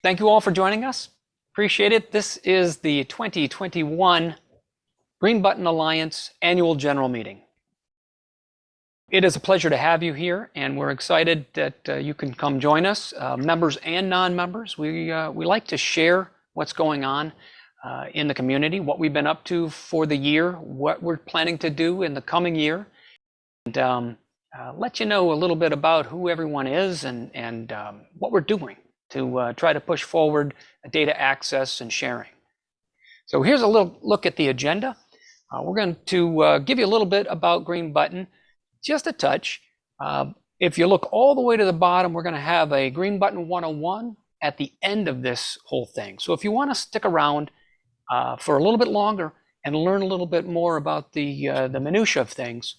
Thank you all for joining us. Appreciate it. This is the 2021 Green Button Alliance Annual General Meeting. It is a pleasure to have you here, and we're excited that uh, you can come join us, uh, members and non-members. We uh, we like to share what's going on in the community, what we've been up to for the year, what we're planning to do in the coming year, and um, let you know a little bit about who everyone is and um, what we're doing to uh, try to push forward data access and sharing. So here's a little look at the agenda. Uh, we're going to uh, give you a little bit about Green Button, just a touch. If you look all the way to the bottom, we're going to have a Green Button 101 at the end of this whole thing. So if you want to stick around for a little bit longer and learn a little bit more about the minutia of things,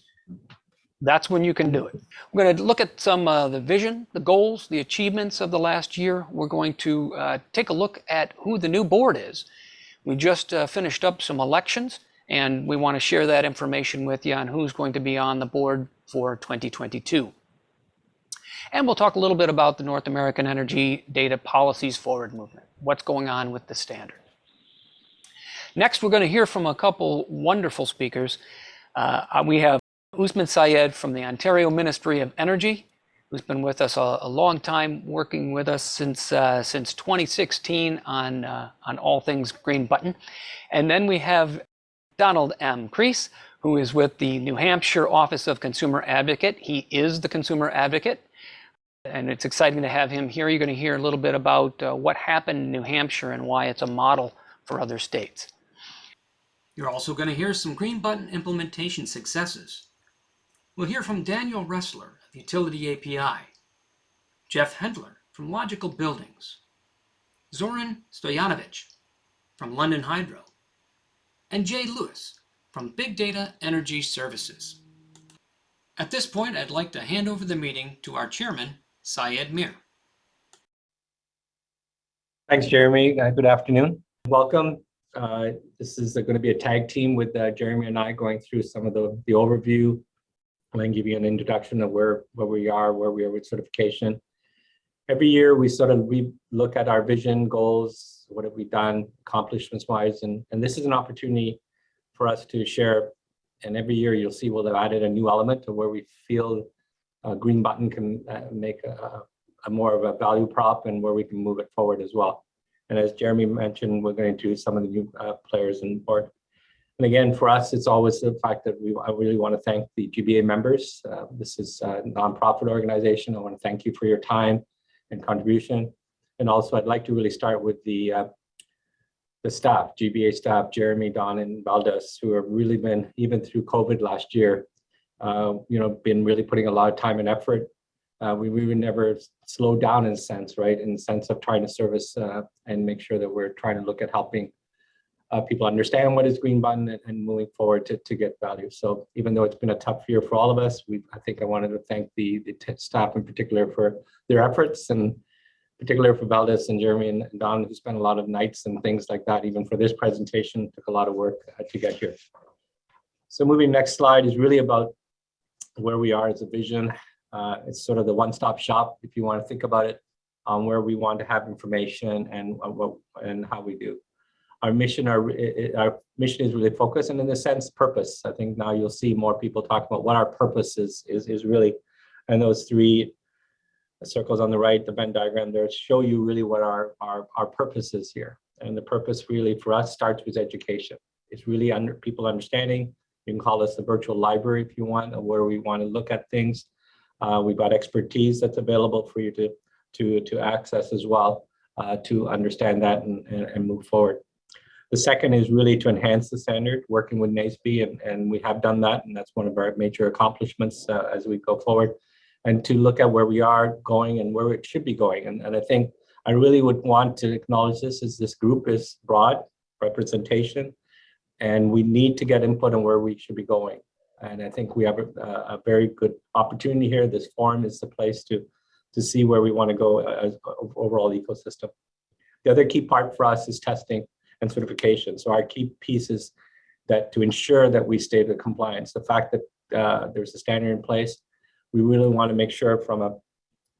that's when you can do it. We're going to look at some of the vision, the goals, the achievements of the last year. We're going to uh, take a look at who the new board is. We just uh, finished up some elections, and we want to share that information with you on who's going to be on the board for 2022. And We'll talk a little bit about the North American Energy Data Policies Forward movement, what's going on with the standard. Next, we're going to hear from a couple wonderful speakers. We have Usman Sayed from the Ontario Ministry of Energy, who's been with us a long time, working with us since uh, since 2016 on uh, on all things Green Button. And then we have Donald M. Kreis, who is with the New Hampshire Office of Consumer Advocate. He is the consumer advocate, and it's exciting to have him here. You're going to hear a little bit about uh, what happened in New Hampshire and why it's a model for other states. You're also going to hear some Green Button implementation successes. We'll hear from Daniel Roesler of Utility API, Jeff Hendler from Logical Buildings, Zoran Stojanovic from London Hydro, and Jay Lewis from Big Data Energy Services. At this point, I'd like to hand over the meeting to our Chairman, Syed Mir. Thanks, Jeremy. Uh, good afternoon. Welcome. Uh, this is uh, going to be a tag team with Jeremy and I going through some of the, the overview. Going to give you an introduction of where where we are, where we are with certification. Every year, we sort of we look at our vision, goals, what have we done accomplishments-wise, and and this is an opportunity for us to share. And every year you'll see we'll have added a new element to where we feel a Green Button can uh, make a more of a value prop and where we can move it forward as well. And as Jeremy mentioned, we're going to introduce some of the new uh, players in the board. Again, for us, it's always the fact that I really want to thank the GBA members. Uh, this is a nonprofit organization. I want to thank you for your time and contribution. And also, I'd like to really start with the uh, the staff, GBA staff, Jeremy, Don, and Valdis, who have really been, even through COVID last year, uh, you know, been really putting a lot of time and effort. Uh, we would never slow down in a sense, right? In the sense of trying to service and make sure that we're trying to look at helping Uh, people understand what is Green Button and moving forward to to get value. So even though it's been a tough year for all of us, I think I wanted to thank the the staff in particular for their efforts, and particularly for Valdis and Jeremy and Don, who spent a lot of nights and things like that, even for this presentation, took a lot of work uh, to get here. So moving next slide is really about where we are as a vision. Uh, it's sort of the one-stop shop, if you want to think about it, on where we want to have information and, and how we do. Our mission our our mission is really focused and in a sense, purpose. I think now you'll see more people talk about what our purpose is is really, and those three circles on the right, the Venn diagram there, show you really what our our, our purpose is here. And the purpose really for us starts with education. It's really under people understanding. You can call us the virtual library if you want, where we want to look at things. Uh, we've got expertise that's available for you to to to access as well, uh, to understand that and and move forward. The second is really to enhance the standard, working with NAESB, and we have done that, and that's one of our major accomplishments uh, as we go forward. And to look at where we are going and where it should be going. And I think I really would want to acknowledge this, as this group is broad representation, and we need to get input on where we should be going. And I think we have a very good opportunity here. This forum is the place to to see where we want to go uh, as uh, overall ecosystem. The other key part for us is testing and certification. So our key piece is that to ensure that we stay to compliance, the fact that there's a standard in place, we really want to make sure from a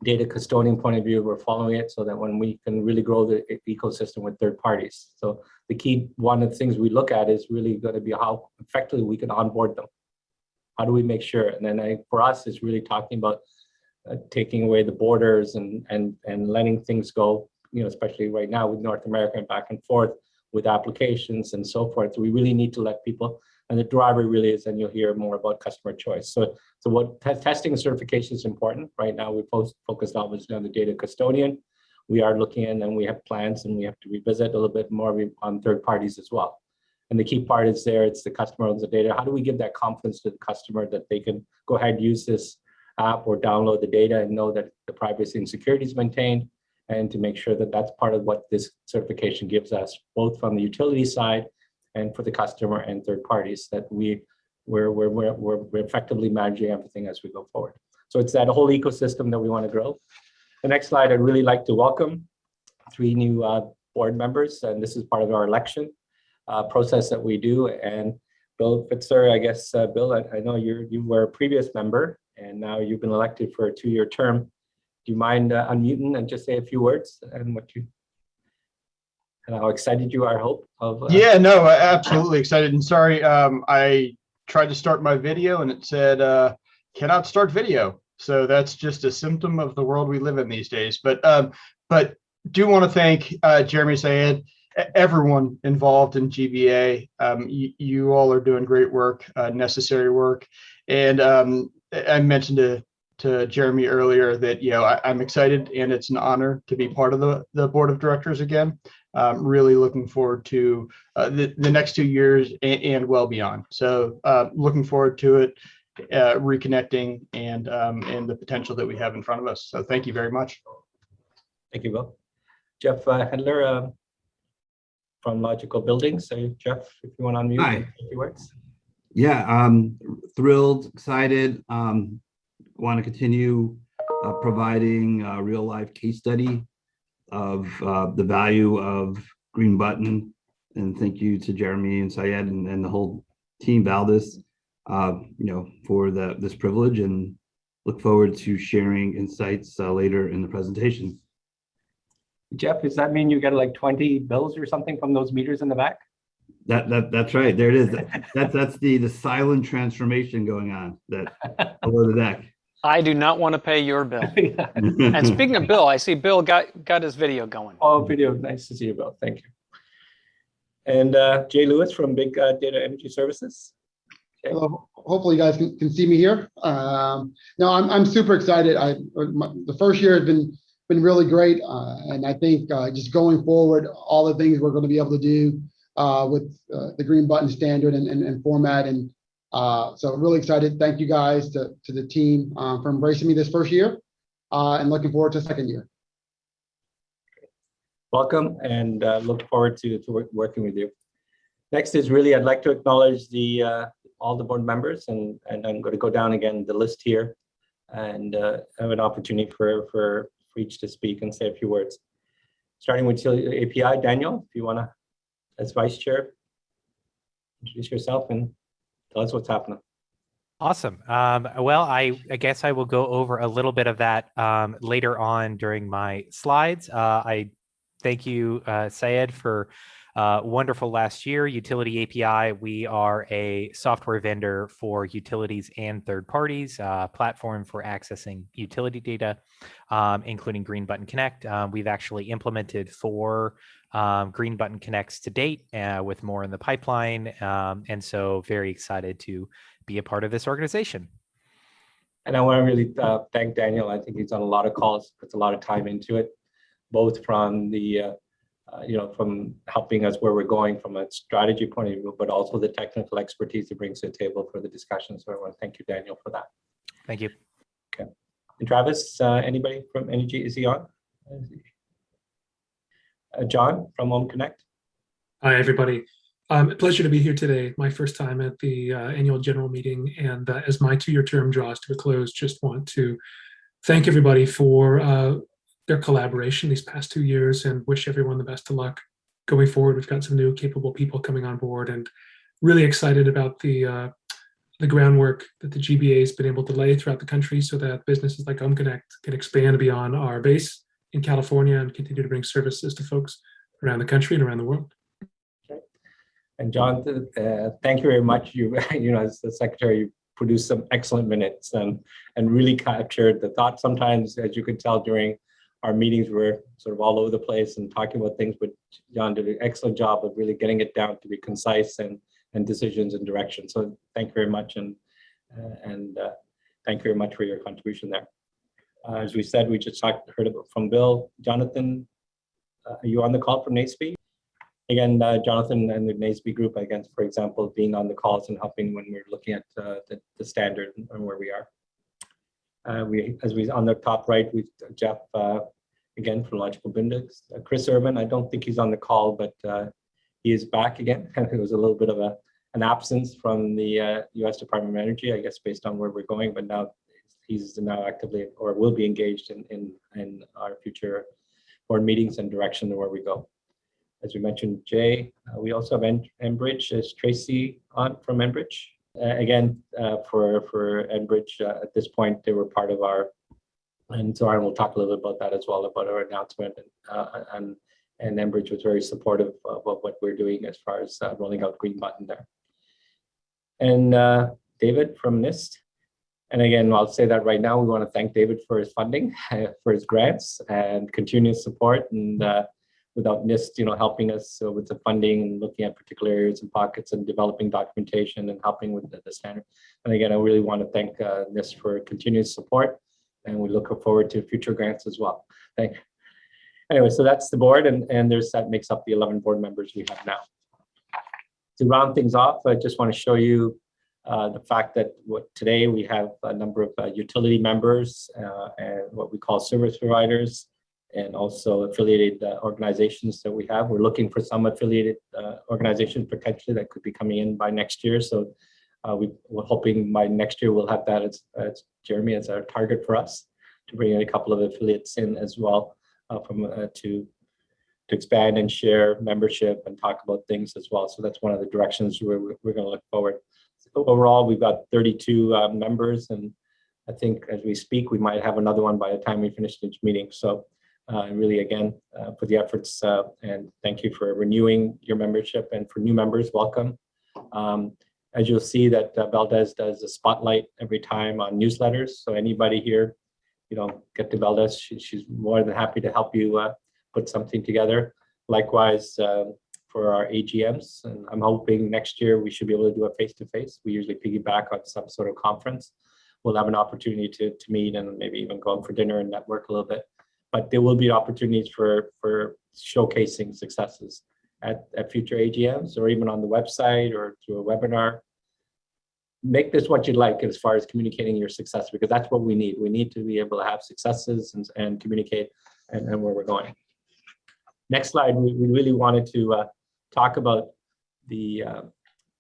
data custodian point of view, we're following it so that when we can really grow the ecosystem with third parties. So the key, one of the things we look at is really going to be how effectively we can onboard them. How do we make sure? And then I, for us, it's really talking about uh, taking away the borders and and and letting things go. You know, especially right now with North America and back and forth with applications and so forth. We really need to let people. And the driver really is, and you'll hear more about customer choice. So, so what testing and certification is important. Right now, we post focused obviously on the data custodian. We are looking in and we have plans and we have to revisit a little bit more on third parties as well. And the key part is there, it's the customer owns the data. How do we give that confidence to the customer that they can go ahead and use this app or download the data and know that the privacy and security is maintained? And to make sure that that's part of what this certification gives us, both from the utility side and for the customer and third parties, that we, we're, we're, we're, we're effectively managing everything as we go forward. So it's that whole ecosystem that we want to grow. The next slide, I'd really like to welcome three new uh, board members, and this is part of our election uh, process that we do. And Bill Fitzer, I guess, uh, Bill, I, I know you're, you were a previous member, and now you've been elected for a two-year term. Do you mind uh, unmuting and just say a few words and what you, and how excited you are, hope, of? uh, Yeah, no, uh, absolutely excited and sorry. Um, I tried to start my video and it said, uh, cannot start video. So that's just a symptom of the world we live in these days. But, um, but do want to thank, uh, Jeremy Sayed, everyone involved in GBA. Um, you, you all are doing great work, uh, necessary work. And, um, I I mentioned to, to Jeremy earlier that, you know, I, I'm excited and it's an honor to be part of the, the board of directors again. Um, really looking forward to uh, the, the next two years and, and well beyond. So uh, looking forward to it, uh, reconnecting and um, and the potential that we have in front of us. So thank you very much. Thank you, Bill. Jeff uh, Hendler uh, from Logical Buildings. So Jeff, if you want to unmute. Hi. a few words. Yeah, um, thrilled, excited. Um, want to continue uh, providing a real life case study of uh, the value of Green Button. And thank you to Jeremy and Syed and, and the whole team Valdis, uh, you know, for the this privilege and look forward to sharing insights uh, later in the presentation. Jeff, does that mean you get like 20 bills or something from those meters in the back? That that that's right. There it is. That's that's the the silent transformation going on that below the deck. I do not want to pay your bill. And speaking of Bill, I see Bill got, got his video going. Oh, video, nice to see you, Bill. Thank you. And uh, Jay Lewis from Big uh, Data Energy Services. Okay. Hello. Hopefully you guys can, can see me here. Um, no, I'm, I'm super excited. I, my, the first year has been, been really great. Uh, and I think, uh, just going forward, all the things we're going to be able to do, uh, with, uh, the green button standard and, and, and format. And, uh, so really excited. Thank you guys to, to the team, uh, for embracing me this first year, uh, and looking forward to second year. Welcome and uh, look forward to, to work- working with you. Next is really, I'd like to acknowledge the, uh, all the board members and, and I'm going to go down again the list here and uh, have an opportunity for, for, for each to speak and say a few words. Starting with API, Daniel, if you want to, as vice chair, introduce yourself and tell us what's happening. Awesome. Um, well, I, I guess I will go over a little bit of that um, later on during my slides. Uh, I thank you, uh, Syed, for uh, wonderful last year. Utility API, we are a software vendor for utilities and third parties, uh, platform for accessing utility data, um, including Green Button Connect. Uh, we've actually implemented four um, Green Button Connects to date uh, with more in the pipeline. Um, and so very excited to be a part of this organization. And I want to really uh, thank Daniel. I think he's done a lot of calls, puts a lot of time into it, both from the, uh, uh, you know, from helping us where we're going from a strategy point of view, but also the technical expertise he brings to the table for the discussion. So I want to thank you, Daniel, for that. Thank you. Okay. And Travis, uh, anybody from Energy, is he on? Uh, John from Home Connect? Hi, everybody. Um, pleasure to be here today. My first time at the uh, annual general meeting. And uh, as my two-year term draws to a close, just want to thank everybody for uh, their collaboration these past two years and wish everyone the best of luck going forward. We've got some new capable people coming on board and really excited about the uh, the groundwork that the GBA has been able to lay throughout the country so that businesses like Home Connect can expand beyond our base in California and continue to bring services to folks around the country and around the world. And John, uh, thank you very much. You, you know, as the secretary, you produced some excellent minutes and, and really captured the thought. Sometimes, as you could tell during our meetings, we're sort of all over the place and talking about things, but John did an excellent job of really getting it down to be concise and, and decisions and direction. So thank you very much. And, uh, and uh, thank you very much for your contribution there. Uh, as we said, we just talked, heard from Bill. Jonathan, uh, are you on the call from NAESB? again, uh, Jonathan and the NAESB group, again, for example, being on the calls and helping when we're looking at uh, the, the standard and where we are. Uh, we, as we on the top right, we Jeff uh, again from Logical Buildings. Chris Urban, I don't think he's on the call, but he is back again. it was a little bit of a an absence from the U.S. Department of Energy, I guess, based on where we're going. But now he's now actively or will be engaged in in, in our future board meetings and direction where we go as we mentioned, Jay. Uh, we also have En Enbridge as Tracy on from Enbridge. Uh, again, uh, for for Enbridge, uh, at this point, they were part of our, and so Aaron will talk a little bit about that as well, about our announcement. And uh, and, and Enbridge was very supportive of, of, what we're doing as far as uh, rolling out Green Button there. And David from NIST. And again, I'll say that right now, we want to thank David for his funding, for his grants and continuous support. And without NIST, you know, helping us so with the funding and looking at particular areas and pockets and developing documentation and helping with the, the standard. And again, I really want to thank uh, NIST for continuous support, and we look forward to future grants as well. Thank. You. Anyway, so that's the board, and and there's that makes up the 11 board members we have now. To round things off, I just want to show you uh, the fact that what, today we have a number of uh, utility members uh, and what we call service providers and also affiliated uh, organizations that we have. We're looking for some affiliated uh, organizations potentially that could be coming in by next year. So we, are hoping by next year we'll have that as, as, Jeremy as our target for us to bring in a couple of affiliates in as well from to to expand and share membership and talk about things as well. So that's one of the directions we're, we're going to look forward. Overall, we've got 32 uh, members and I think as we speak, we might have another one by the time we finish each meeting. So uh, really again uh, for the efforts uh, and thank you for renewing your membership and for new members welcome um, as you'll see that uh, Valdis does a spotlight every time on newsletters so anybody here you know get to Valdis she, she's more than happy to help you uh, put something together likewise for our AGMs and I'm hoping next year we should be able to do a face-to-face -face. we usually piggyback on some sort of conference we'll have an opportunity to, to meet and maybe even go out for dinner and network a little bit but there will be opportunities for, for showcasing successes at, at future AGMs or even on the website or through a webinar. Make this what you'd like as far as communicating your success, because that's what we need. We need to be able to have successes and, and communicate and, and where we're going. Next slide, we, we really wanted to uh, talk about the uh,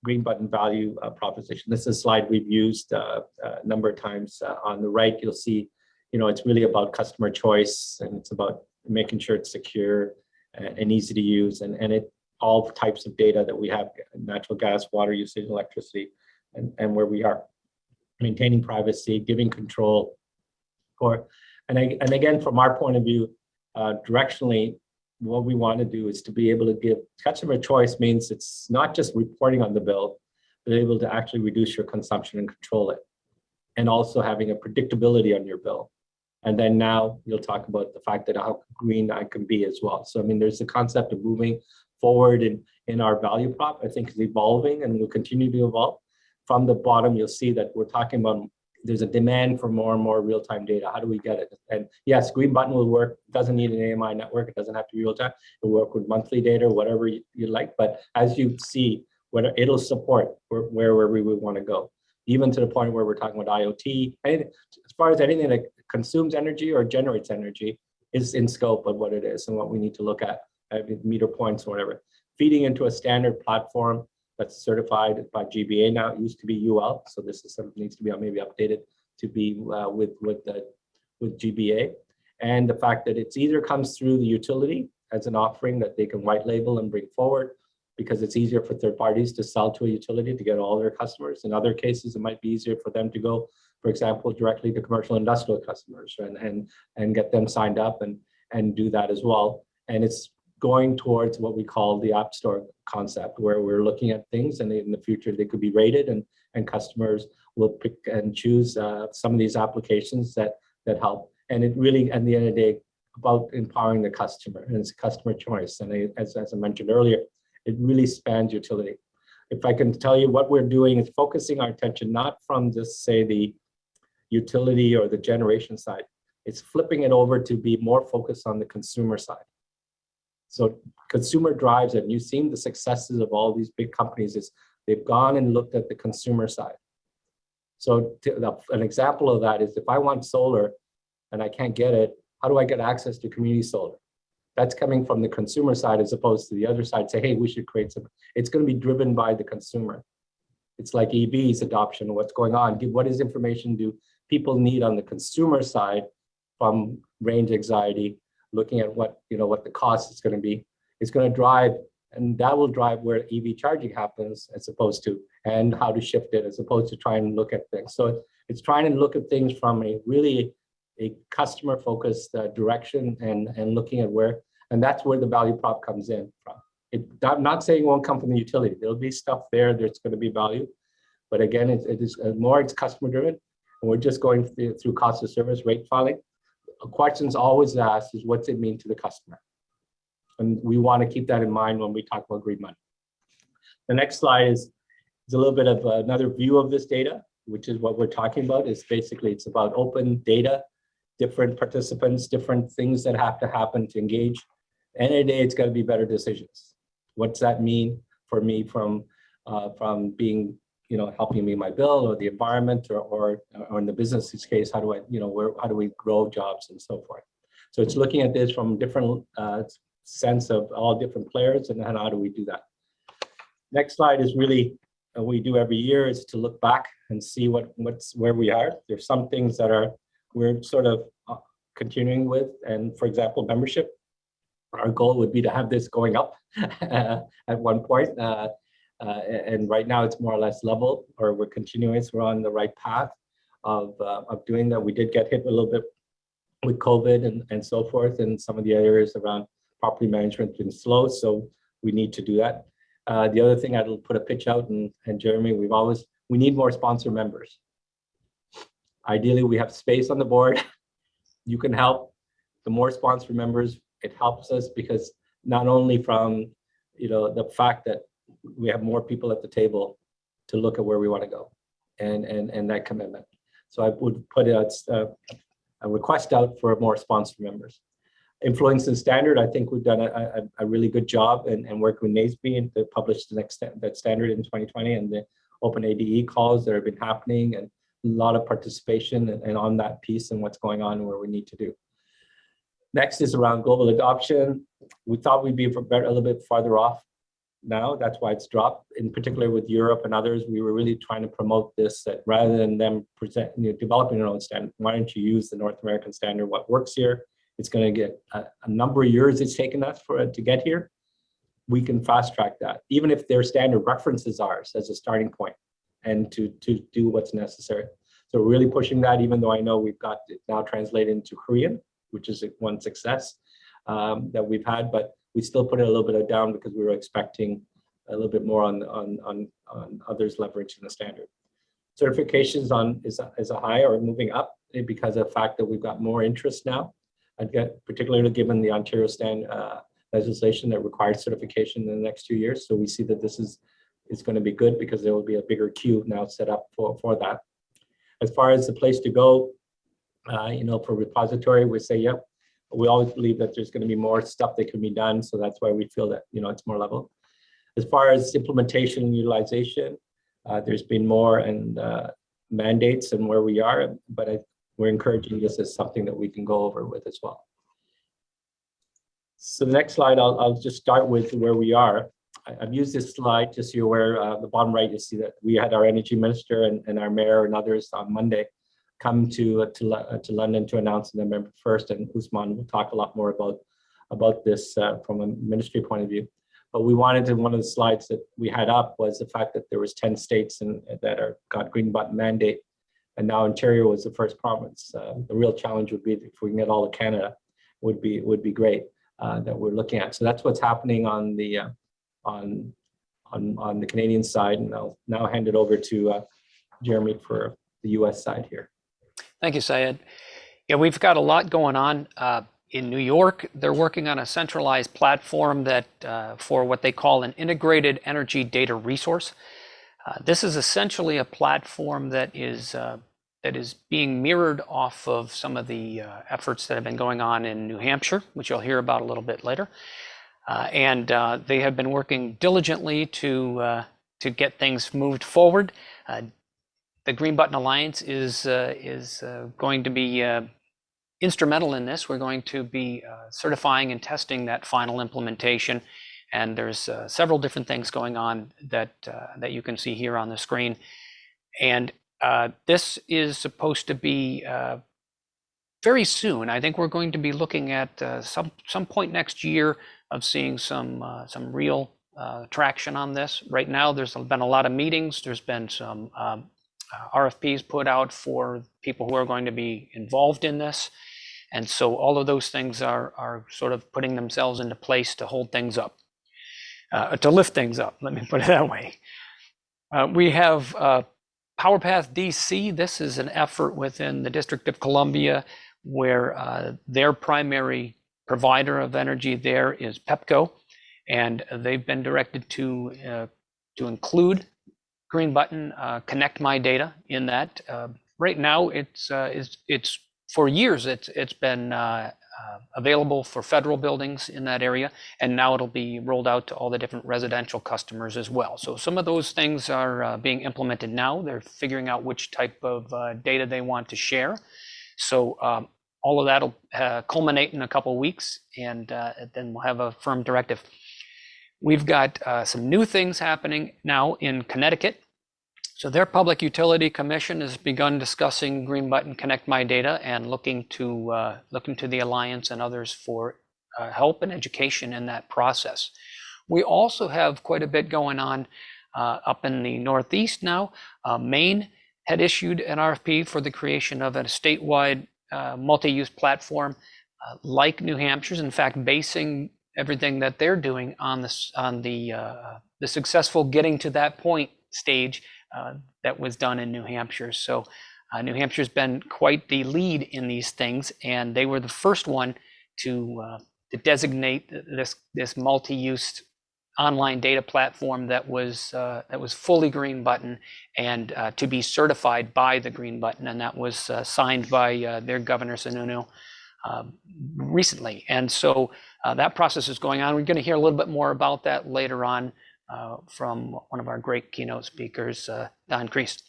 green button value uh, proposition. This is a slide we've used uh, a number of times. Uh, on the right, you'll see you know, it's really about customer choice and it's about making sure it's secure and, easy to use and, and it all types of data that we have, natural gas, water usage, electricity, and, and where we are. Maintaining privacy, giving control for, and, I, and again, from our point of view, uh, directionally, what we want to do is to be able to give customer choice means it's not just reporting on the bill, but able to actually reduce your consumption and control it. And also having a predictability on your bill. And then now you'll talk about the fact that how green I can be as well. So I mean, there's the concept of moving forward in, in our value prop, I think is evolving and will continue to evolve. From the bottom, you'll see that we're talking about there's a demand for more and more real-time data. How do we get it? And yes, Green Button will work. It doesn't need an AMI network. It doesn't have to be real-time. It'll work with monthly data, whatever you, you like. But as you see, whether it'll support where, where, we would want to go even to the point where we're talking about IoT. And as far as anything that consumes energy or generates energy is in scope of what it is and what we need to look at, meter points or whatever. Feeding into a standard platform that's certified by GBA now, it used to be UL, so this is needs to be maybe updated to be uh, with with the with GBA, and the fact that it's either comes through the utility as an offering that they can white label and bring forward, because it's easier for third parties to sell to a utility to get all their customers. In other cases, it might be easier for them to go, for example, directly to commercial industrial customers and, and, and get them signed up and, and do that as well. And it's going towards what we call the App Store concept, where we're looking at things and in the future they could be rated and, and customers will pick and choose uh, some of these applications that, that help. And it really, at the end of the day, about empowering the customer and it's customer choice. And I, as, as I mentioned earlier, it really spans utility. If I can tell you what we're doing is focusing our attention not from just say the utility or the generation side, it's flipping it over to be more focused on the consumer side. So consumer drives. And you've seen the successes of all these big companies is they've gone and looked at the consumer side. So to, an example of that is if I want solar and I can't get it, how do I get access to community solar? That's coming from the consumer side as opposed to the other side. Say, hey, we should create some. It's going to be driven by the consumer. It's like EVs adoption. What's going on? What is information do people need on the consumer side from range anxiety, looking at what you know what the cost is going to be. It's going to drive, and that will drive where EV charging happens as opposed to and how to shift it as opposed to trying to look at things. So it's trying to look at things from a really a customer focused uh, direction and and looking at where and that's where the value prop comes in from. It, I'm not saying it won't come from the utility. There'll be stuff there that's going to be value. But again, it, it is uh, more it's customer driven. And we're just going through, through cost of service rate filing. Questions always asked is what's it mean to the customer? And we want to keep that in mind when we talk about green money. The next slide is, is a little bit of another view of this data, which is what we're talking about. Is basically it's about open data, different participants, different things that have to happen to engage end of the day, it's got to be better decisions. What's that mean for me from uh, from being, you know, helping me my bill or the environment or, or, or in the business's case, how do I, you know, where, how do we grow jobs and so forth. So it's looking at this from different uh, sense of all different players and how do we do that. Next slide is really uh, we do every year is to look back and see what what's where we are. There's some things that are we're sort of uh, continuing with, and for example, membership our goal would be to have this going up at one point. Uh, uh, and right now it's more or less level or we're continuing, we're on the right path of, uh, of doing that. We did get hit a little bit with COVID and, and so forth and some of the areas around property management been slow. So we need to do that. Uh, the other thing I'll put a pitch out and, and Jeremy, we've always, we need more sponsor members. Ideally, we have space on the board. you can help. The more sponsor members, it helps us because not only from you know the fact that we have more people at the table to look at where we want to go and and and that commitment. So i would put a, a request out for more sponsor members. Influence and standard i think we've done a, a, a really good job and, and work with NAESB and to publish the next that standard in 2020 and the OpenADE calls that have been happening and a lot of participation and, and on that piece and what's going on and where we need to do. Next is around global adoption. We thought we'd be a little bit farther off now. That's why it's dropped. In particular with Europe and others, we were really trying to promote this that rather than them present, you know, developing their own standard, why don't you use the North American standard? What works here? It's going to get a, a number of years it's taken us for it to get here. We can fast track that, even if their standard references ours as a starting point and to, to do what's necessary. So really pushing that, even though I know we've got it now translated into Korean which is one success um, that we've had, but we still put it a little bit down because we were expecting a little bit more on on on, on others leveraging the standard. Certifications on is a, is a high or moving up because of the fact that we've got more interest now. I'd get particularly given the Ontario stand uh, legislation that requires certification in the next two years. So we see that this is is going to be good because there will be a bigger queue now set up for for that. As far as the place to go, uh, you know, for repository, we say, yep, we always believe that there's going to be more stuff that can be done. So that's why we feel that, you know, it's more level. As far as implementation and utilization, uh, there's been more and uh, mandates and where we are, but I, we're encouraging this as something that we can go over with as well. So the next slide, I'll, I'll just start with where we are. I, have used this slide just so you're aware, uh, the bottom right, you see that we had our energy minister and, and our mayor and others on Monday come to to, uh, to London to announce November 1st, and Usman will talk a lot more about about this uh, from a ministry point of view. But we wanted to, one of the slides that we had up was the fact that there was 10 states and that are got green button mandate. And now Ontario was the first province. Uh, the real challenge would be if we can get all of Canada would be would be great that we're looking at. So that's what's happening on the on on on the Canadian side. And I'll now hand it over to uh, Jeremy for the US side here. Thank you, Syed. Yeah, we've got a lot going on. Uh, in New York, they're working on a centralized platform that uh, for what they call an integrated energy data resource. Uh, this is essentially a platform that is uh, that is being mirrored off of some of the uh, efforts that have been going on in New Hampshire, which you'll hear about a little bit later. Uh, and uh, they have been working diligently to to get things moved forward. The Green Button Alliance is is going to be instrumental in this. We're going to be uh, certifying and testing that final implementation. And there's uh, several different things going on that, uh, that you can see here on the screen. And uh, this is supposed to be uh, very soon. I think we're going to be looking at uh, some, some point next year of seeing some, some real traction on this. Right now, there's been a lot of meetings. There's been some um, RFPs put out for people who are going to be involved in this. And so all of those things are, are sort of putting themselves into place to hold things up, uh, to lift things up, let me put it that way. Uh, we have uh, PowerPath DC. This is an effort within the District of Columbia where uh, their primary provider of energy there is PEPCO. And they've been directed to, uh, to include green button, uh, connect my data in that. right now, it's, it's, it's for years, it's it's been uh, uh, available for federal buildings in that area, and now it'll be rolled out to all the different residential customers as well. So some of those things are uh, being implemented now. They're figuring out which type of uh, data they want to share. So um, all of that will uh, culminate in a couple weeks, and uh, then we'll have a firm directive. We've got some new things happening now in Connecticut. So their Public Utility Commission has begun discussing Green Button Connect My Data and looking to uh, looking to the Alliance and others for uh, help and education in that process. We also have quite a bit going on uh, up in the Northeast now. Uh, Maine had issued an RFP for the creation of a statewide uh, multi-use platform uh, like New Hampshire's. In fact, basing everything that they're doing on this on the the successful getting to that point stage uh, that was done in New Hampshire. So uh, New Hampshire's been quite the lead in these things, and they were the first one to, uh, to designate this this multi-use online data platform that was uh, that was fully green button and uh, to be certified by the green button and that was uh, signed by uh, their governor Sununu recently and so that process is going on we're going to hear a little bit more about that later on uh, from one of our great keynote speakers, uh, Don Kreis.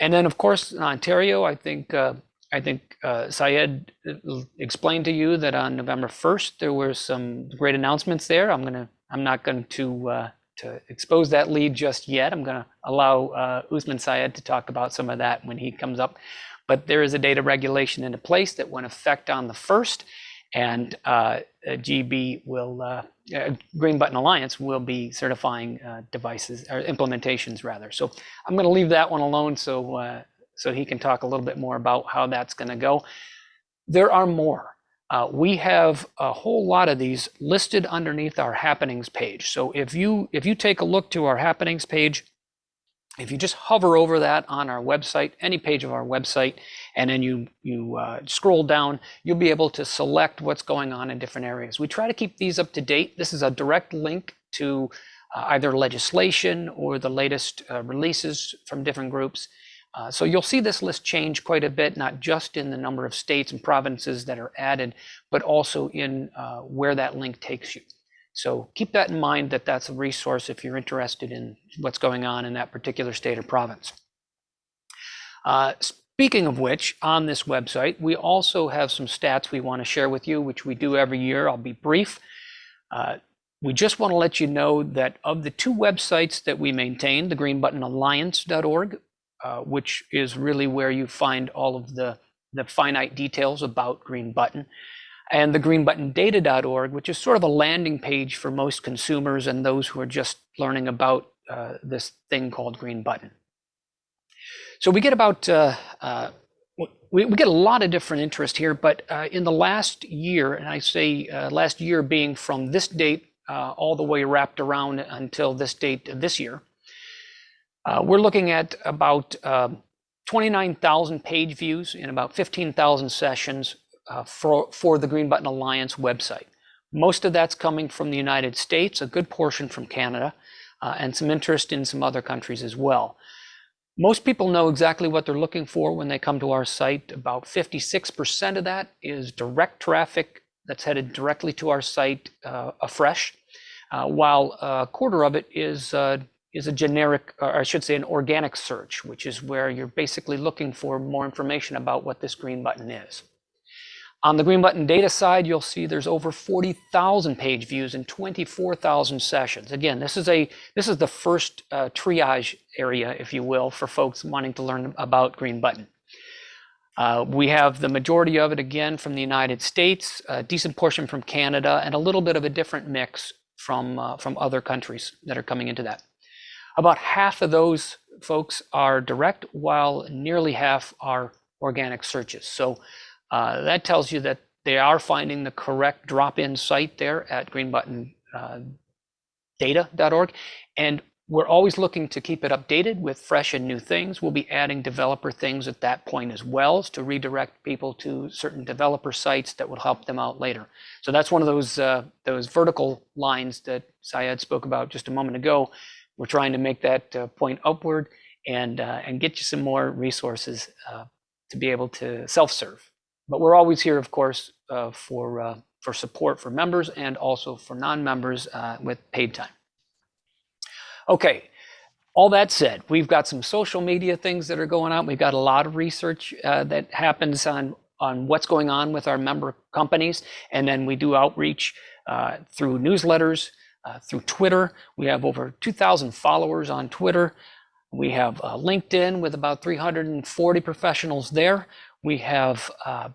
And then, of course, in Ontario, I think uh, I think uh, Syed explained to you that on November 1st there were some great announcements there. I'm gonna I'm not going to uh, to expose that lead just yet. I'm going to allow uh, Usman Syed to talk about some of that when he comes up. But there is a data regulation into place that went effect on the first, and uh, GB will, uh, uh, Green Button Alliance will be certifying uh, devices or implementations rather. So I'm going to leave that one alone so uh, so he can talk a little bit more about how that's going to go. There are more. Uh, we have a whole lot of these listed underneath our happenings page. So if you if you take a look to our happenings page, if you just hover over that on our website, any page of our website, and then you you uh, scroll down, you'll be able to select what's going on in different areas. We try to keep these up to date. This is a direct link to uh, either legislation or the latest uh, releases from different groups. Uh, so you'll see this list change quite a bit, not just in the number of states and provinces that are added, but also in uh, where that link takes you. So keep that in mind that that's a resource if you're interested in what's going on in that particular state or province. Uh, speaking of which, on this website, we also have some stats we want to share with you, which we do every year. I'll be brief. Uh, we just want to let you know that of the two websites that we maintain, the greenbuttonalliance.org, uh, which is really where you find all of the, the finite details about Green Button, and the greenbuttondata.org, which is sort of a landing page for most consumers and those who are just learning about uh, this thing called Green Button. So we get about uh, uh, we, we get a lot of different interest here, but uh, in the last year, and I say uh, last year being from this date uh, all the way wrapped around until this date this year, we're looking at about um, 29,000 page views in about 15,000 sessions uh, for, for the Green Button Alliance website. Most of that's coming from the United States, a good portion from Canada, uh, and some interest in some other countries as well. Most people know exactly what they're looking for when they come to our site. About 56% of that is direct traffic that's headed directly to our site uh, afresh, uh, while a quarter of it is uh, is a generic, or I should say an organic search, which is where you're basically looking for more information about what this green button is. On the green button data side, you'll see there's over 40,000 page views and 24,000 sessions. Again, this is a this is the first uh, triage area, if you will, for folks wanting to learn about green button. Uh, we have the majority of it again from the United States, a decent portion from Canada, and a little bit of a different mix from uh, from other countries that are coming into that. About half of those folks are direct, while nearly half are organic searches. So uh, that tells you that they are finding the correct drop-in site there at greenbuttondata.org. Uh, and we're always looking to keep it updated with fresh and new things. We'll be adding developer things at that point as well to redirect people to certain developer sites that will help them out later. So that's one of those uh, those vertical lines that Syed spoke about just a moment ago. We're trying to make that uh, point upward and uh, and get you some more resources uh, to be able to self-serve. But we're always here, of course, uh, for, uh, for support for members and also for non-members uh, with paid time. Okay, all that said, we've got some social media things that are going on. We've got a lot of research uh, that happens on, on what's going on with our member companies. And then we do outreach uh, through newsletters, uh, through Twitter. We have over 2,000 followers on Twitter. We have LinkedIn with about 340 professionals there. We have uh,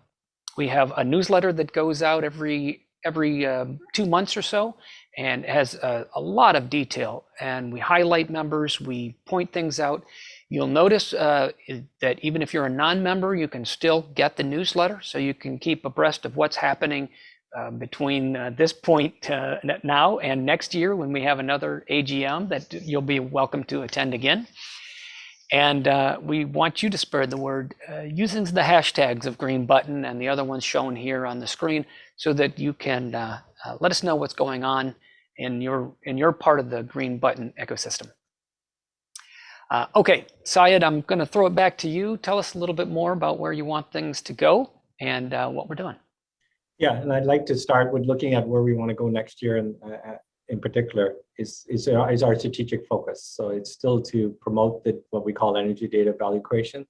we have a newsletter that goes out every every uh, two months or so, and has a, a, lot of detail. And we highlight members, we point things out. You'll notice uh, that even if you're a non-member, you can still get the newsletter, so you can keep abreast of what's happening uh, between uh, this point uh, now and next year when we have another AGM that you'll be welcome to attend again. And uh, we want you to spread the word uh, using the hashtags of Green Button and the other ones shown here on the screen so that you can uh, uh, let us know what's going on in your, in your part of the Green Button ecosystem. Uh, okay, Syed, I'm going to throw it back to you. Tell us a little bit more about where you want things to go and uh, what we're doing. Yeah, and I'd like to start with looking at where we want to go next year and in particular is, is, our, is our strategic focus. So it's still to promote the, what we call energy data value creation.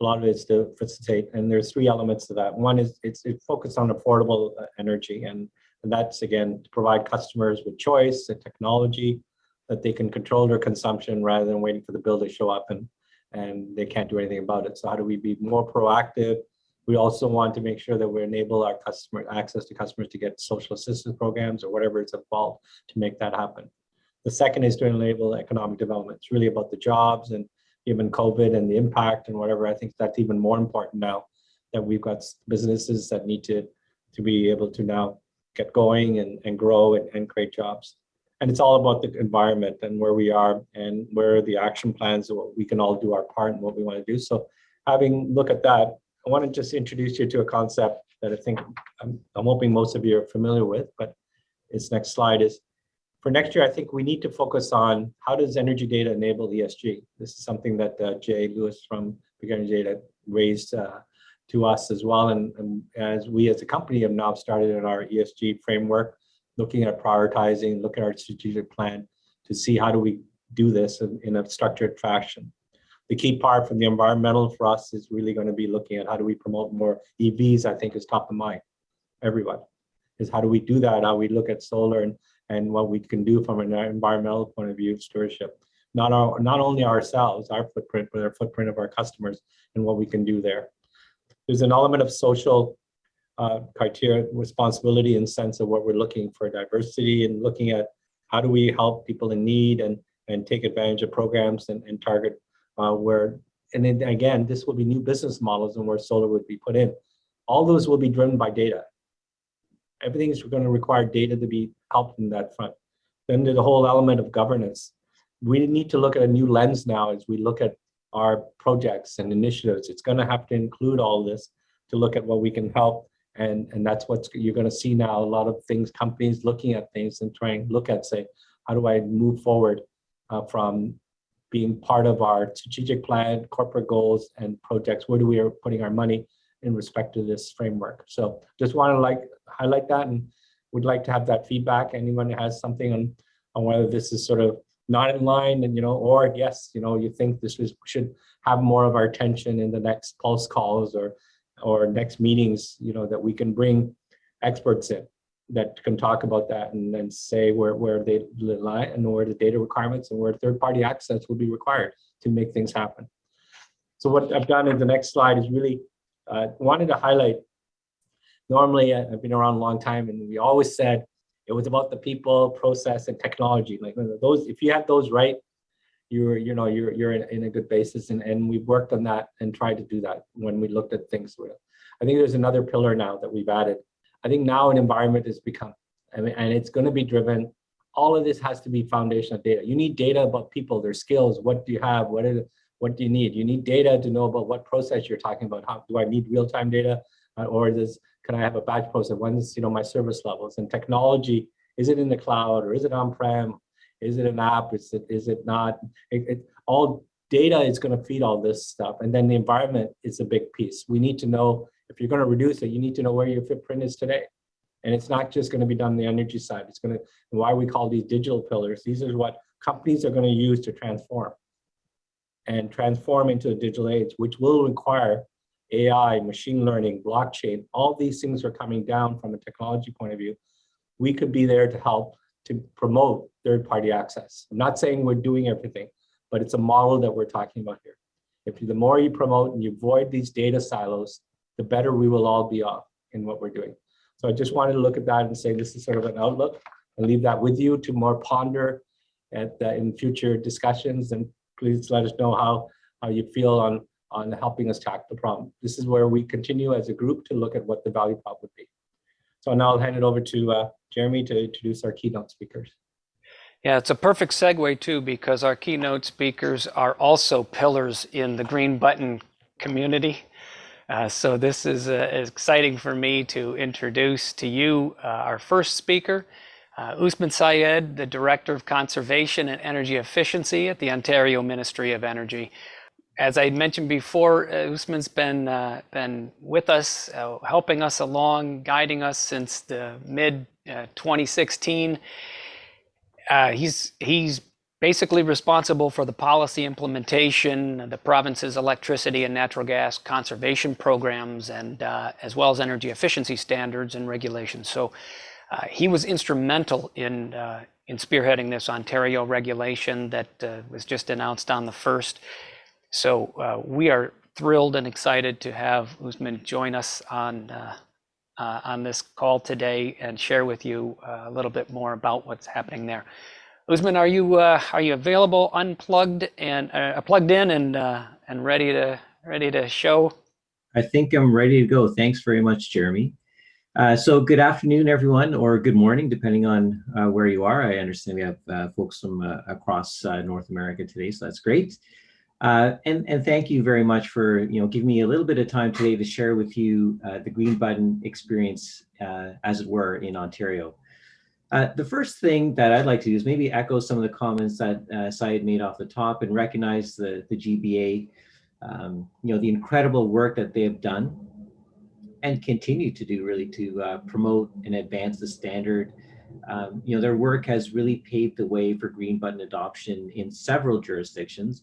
A lot of it is to facilitate, and there's three elements to that. One is it's it focused on affordable uh, energy, and, and that's again to provide customers with choice and technology that they can control their consumption rather than waiting for the bill to show up and and they can't do anything about it. So how do we be more proactive we also want to make sure that we enable our customer access to customers to get social assistance programs or whatever is involved to make that happen. The second is to enable economic development. It's really about the jobs and even COVID and the impact and whatever, I think that's even more important now that we've got businesses that need to, to be able to now get going and, and grow and, and create jobs. And it's all about the environment and where we are and where the action plans what we can all do our part and what we want to do. So having look at that, I want to just introduce you to a concept that I think I'm, I'm hoping most of you are familiar with, but its next slide is for next year, I think we need to focus on how does energy data enable ESG? This is something that uh, Jay Lewis from Big Energy Data raised uh, to us as well. And, and, as we as a company have now started in our ESG framework, looking at prioritizing, looking at our strategic plan to see how do we do this in, in a structured fashion the key part from the environmental for us is really going to be looking at how do we promote more EVs, I think is top of mind, everyone. Is how do we do that? How we look at solar and, and what we can do from an environmental point of view of stewardship. Not, our, not only ourselves, our footprint, but our footprint of our customers and what we can do there. There's an element of social uh, criteria, responsibility and sense of what we're looking for diversity and looking at how do we help people in need and, and take advantage of programs and, and target uh, where, and then again, this will be new business models and where solar would be put in. All those will be driven by data. Everything is going to require data to be helped in that front. Then the whole element of governance. We need to look at a new lens now as we look at our projects and initiatives. It's going to have to include all this to look at what we can help. And, and that's what you're going to see now, a lot of things, companies looking at things and trying to look at, say, how do I move forward uh, from being part of our strategic plan, corporate goals and projects, where do we are putting our money in respect to this framework. So just want to like highlight that and would like to have that feedback. Anyone has something on, on whether this is sort of not in line and, you know, or yes, you know, you think this is, should have more of our attention in the next pulse calls or, or next meetings, you know, that we can bring experts in that can talk about that and then say where, where they lie and where the data requirements and where third party access will be required to make things happen. So what I've done in the next slide is really uh, wanted to highlight, normally uh, I've been around a long time and we always said it was about the people, process and technology. Like those, if you have those right, you're, you know, you're, you're in, in a good basis and, and we've worked on that and tried to do that when we looked at things. I think there's another pillar now that we've added. I think now an environment has become, I mean, and it's going to be driven. All of this has to be foundational data. You need data about people, their skills. What do you have? What is what do you need? You need data to know about what process you're talking about. How do I need real-time data, uh, or is can I have a batch process? When's you know my service levels and technology? Is it in the cloud or is it on-prem? Is it an app? Is it is it not? It, it, all data is going to feed all this stuff, and then the environment is a big piece. We need to know if you're going to reduce it, you need to know where your footprint is today. And it's not just going to be done on the energy side. It's going to, why we call these digital pillars. These are what companies are going to use to transform and transform into the digital age, which will require AI, machine learning, blockchain, all these things are coming down from a technology point of view. We could be there to help to promote third-party access. I'm not saying we're doing everything, but it's a model that we're talking about here. If the more you promote and you avoid these data silos, the better we will all be off in what we're doing. So I just wanted to look at that and say this is sort of an outlook and leave that with you to more ponder at uh, in future discussions and please let us know how, how you feel on, on helping us tackle the problem. This is where we continue as a group to look at what the value prop would be. So now I'll hand it over to uh, Jeremy to introduce our keynote speakers. Yeah, it's a perfect segue too, because our keynote speakers are also pillars in the Green Button community. Uh, so this is uh, exciting for me to introduce to you uh, our first speaker, uh, Usman Syed, the Director of Conservation and Energy Efficiency at the Ontario Ministry of Energy. As I mentioned before, uh, Usman's been, been with us, helping us along, guiding us since the mid uh, 2016. Uh, he's, he's basically responsible for the policy implementation, the province's electricity and natural gas conservation programs, and as well as energy efficiency standards and regulations. So uh, he was instrumental in, uh, in spearheading this Ontario regulation that uh, was just announced on the 1st. So we are thrilled and excited to have Usman join us on, on this call today and share with you a little bit more about what's happening there. Usman, are you uh, are you available, unplugged and uh, plugged in and uh, and ready to ready to show? I think I'm ready to go. Thanks very much, Jeremy. Uh, so good afternoon, everyone, or good morning, depending on uh, where you are. I understand we have uh, folks from across North America today, so that's great. And, and thank you very much for you know giving me a little bit of time today to share with you the Green Button experience, as it were, in Ontario. The first thing that I'd like to do is maybe echo some of the comments that uh, Syed made off the top and recognize the, the GBA, um, you know, the incredible work that they have done and continue to do really to uh, promote and advance the standard. Um, you know, their work has really paved the way for green button adoption in several jurisdictions.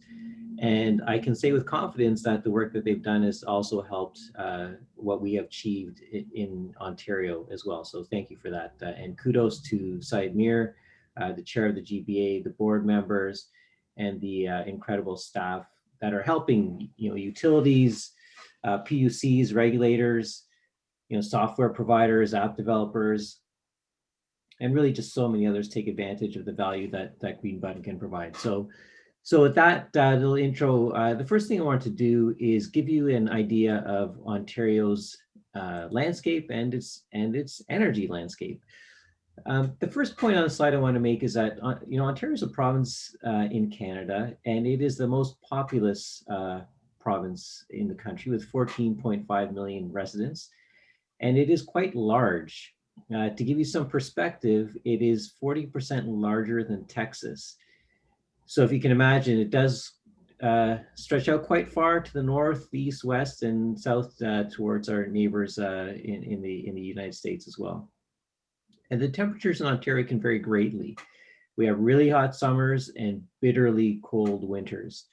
And I can say with confidence that the work that they've done has also helped uh, what we have achieved in, Ontario as well. So thank you for that. Uh, and kudos to Syed Mir, uh, the chair of the GBA, the board members, and the uh, incredible staff that are helping, you know, utilities, uh, PUCs, regulators, you know, software providers, app developers, and really just so many others take advantage of the value that that Green Button can provide. So, so with that uh, little intro, uh, the first thing I want to do is give you an idea of Ontario's uh, landscape and its and its energy landscape. Um, the first point on the slide I want to make is that uh, you know Ontario is a province uh, in Canada, and it is the most populous uh, province in the country with 14.5 million residents, and it is quite large. Uh, to give you some perspective, it is 40% larger than Texas. So if you can imagine, it does uh, stretch out quite far to the north, east, west, and south uh, towards our neighbors uh, in, in, the, in the United States as well. And the temperatures in Ontario can vary greatly. We have really hot summers and bitterly cold winters.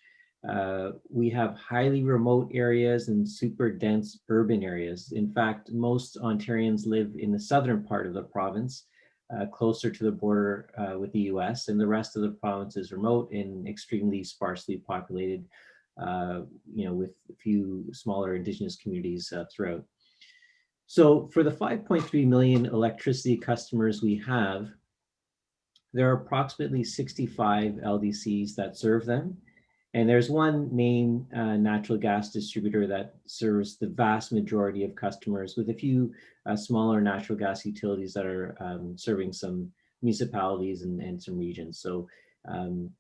Uh, we have highly remote areas and super dense urban areas. In fact, most Ontarians live in the southern part of the province, uh, closer to the border uh, with the US, and the rest of the province is remote and extremely sparsely populated, uh, you know, with a few smaller indigenous communities uh, throughout. So for the 5.3 million electricity customers we have, there are approximately 65 LDCs that serve them. And there's one main uh, natural gas distributor that serves the vast majority of customers with a few uh, smaller natural gas utilities that are um, serving some municipalities and, and some regions. So, um,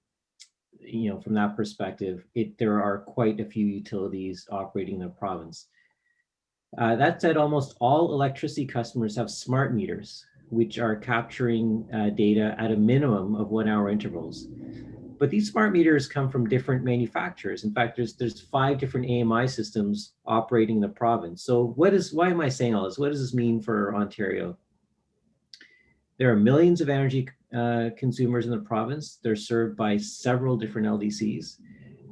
you know, from that perspective, it, there are quite a few utilities operating in the province. Uh, that said, almost all electricity customers have smart meters, which are capturing uh, data at a minimum of one hour intervals. But these smart meters come from different manufacturers. In fact, there's there's five different AMI systems operating in the province. So what is, why am I saying all this? What does this mean for Ontario? There are millions of energy uh, consumers in the province. They're served by several different LDCs.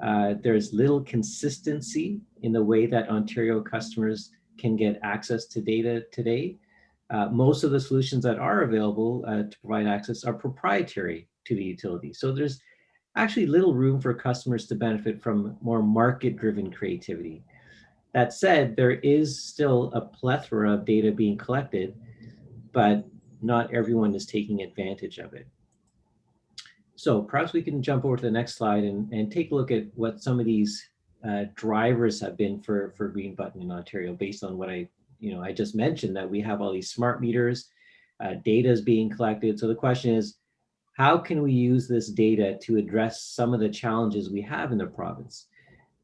Uh, there's little consistency in the way that Ontario customers can get access to data today. Uh, most of the solutions that are available uh, to provide access are proprietary to the utility. So there's actually little room for customers to benefit from more market-driven creativity. That said, there is still a plethora of data being collected, but not everyone is taking advantage of it. So perhaps we can jump over to the next slide and, and take a look at what some of these uh, drivers have been for, for Green Button in Ontario based on what I, you know, I just mentioned that we have all these smart meters, uh, data is being collected. So the question is, how can we use this data to address some of the challenges we have in the province?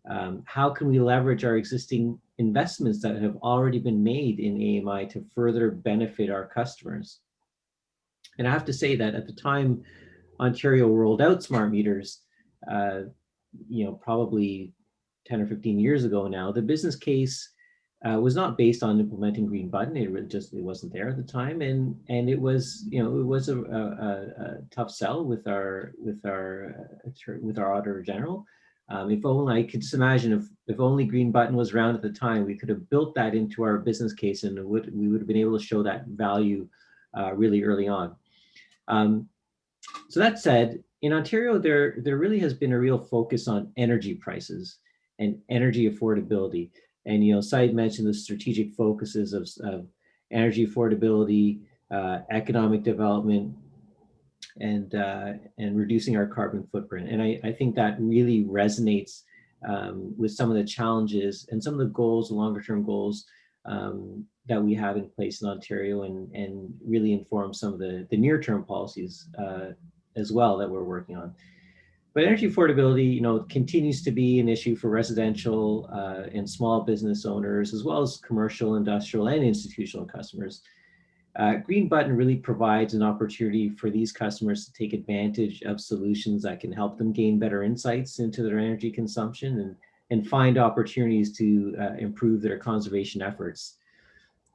Um, how can we leverage our existing investments that have already been made in AMI to further benefit our customers? And I have to say that at the time Ontario rolled out smart meters, uh, you know, probably 10 or 15 years ago now, the business case uh, was not based on implementing Green Button. It really just it wasn't there at the time, and and it was you know it was a, a, a tough sell with our with our uh, with our auditor general. Um, if only I could just imagine if if only Green Button was around at the time, we could have built that into our business case, and would we would have been able to show that value uh, really early on. Um, so that said, in Ontario, there there really has been a real focus on energy prices and energy affordability. And, you know, Syed mentioned the strategic focuses of, of energy affordability, uh, economic development, and uh, and reducing our carbon footprint. And I, I think that really resonates um, with some of the challenges and some of the goals, longer term goals um, that we have in place in Ontario and, and really inform some of the, the near term policies uh, as well that we're working on. But energy affordability, you know, continues to be an issue for residential uh, and small business owners, as well as commercial, industrial, and institutional customers. Uh, Green Button really provides an opportunity for these customers to take advantage of solutions that can help them gain better insights into their energy consumption and, and find opportunities to uh, improve their conservation efforts.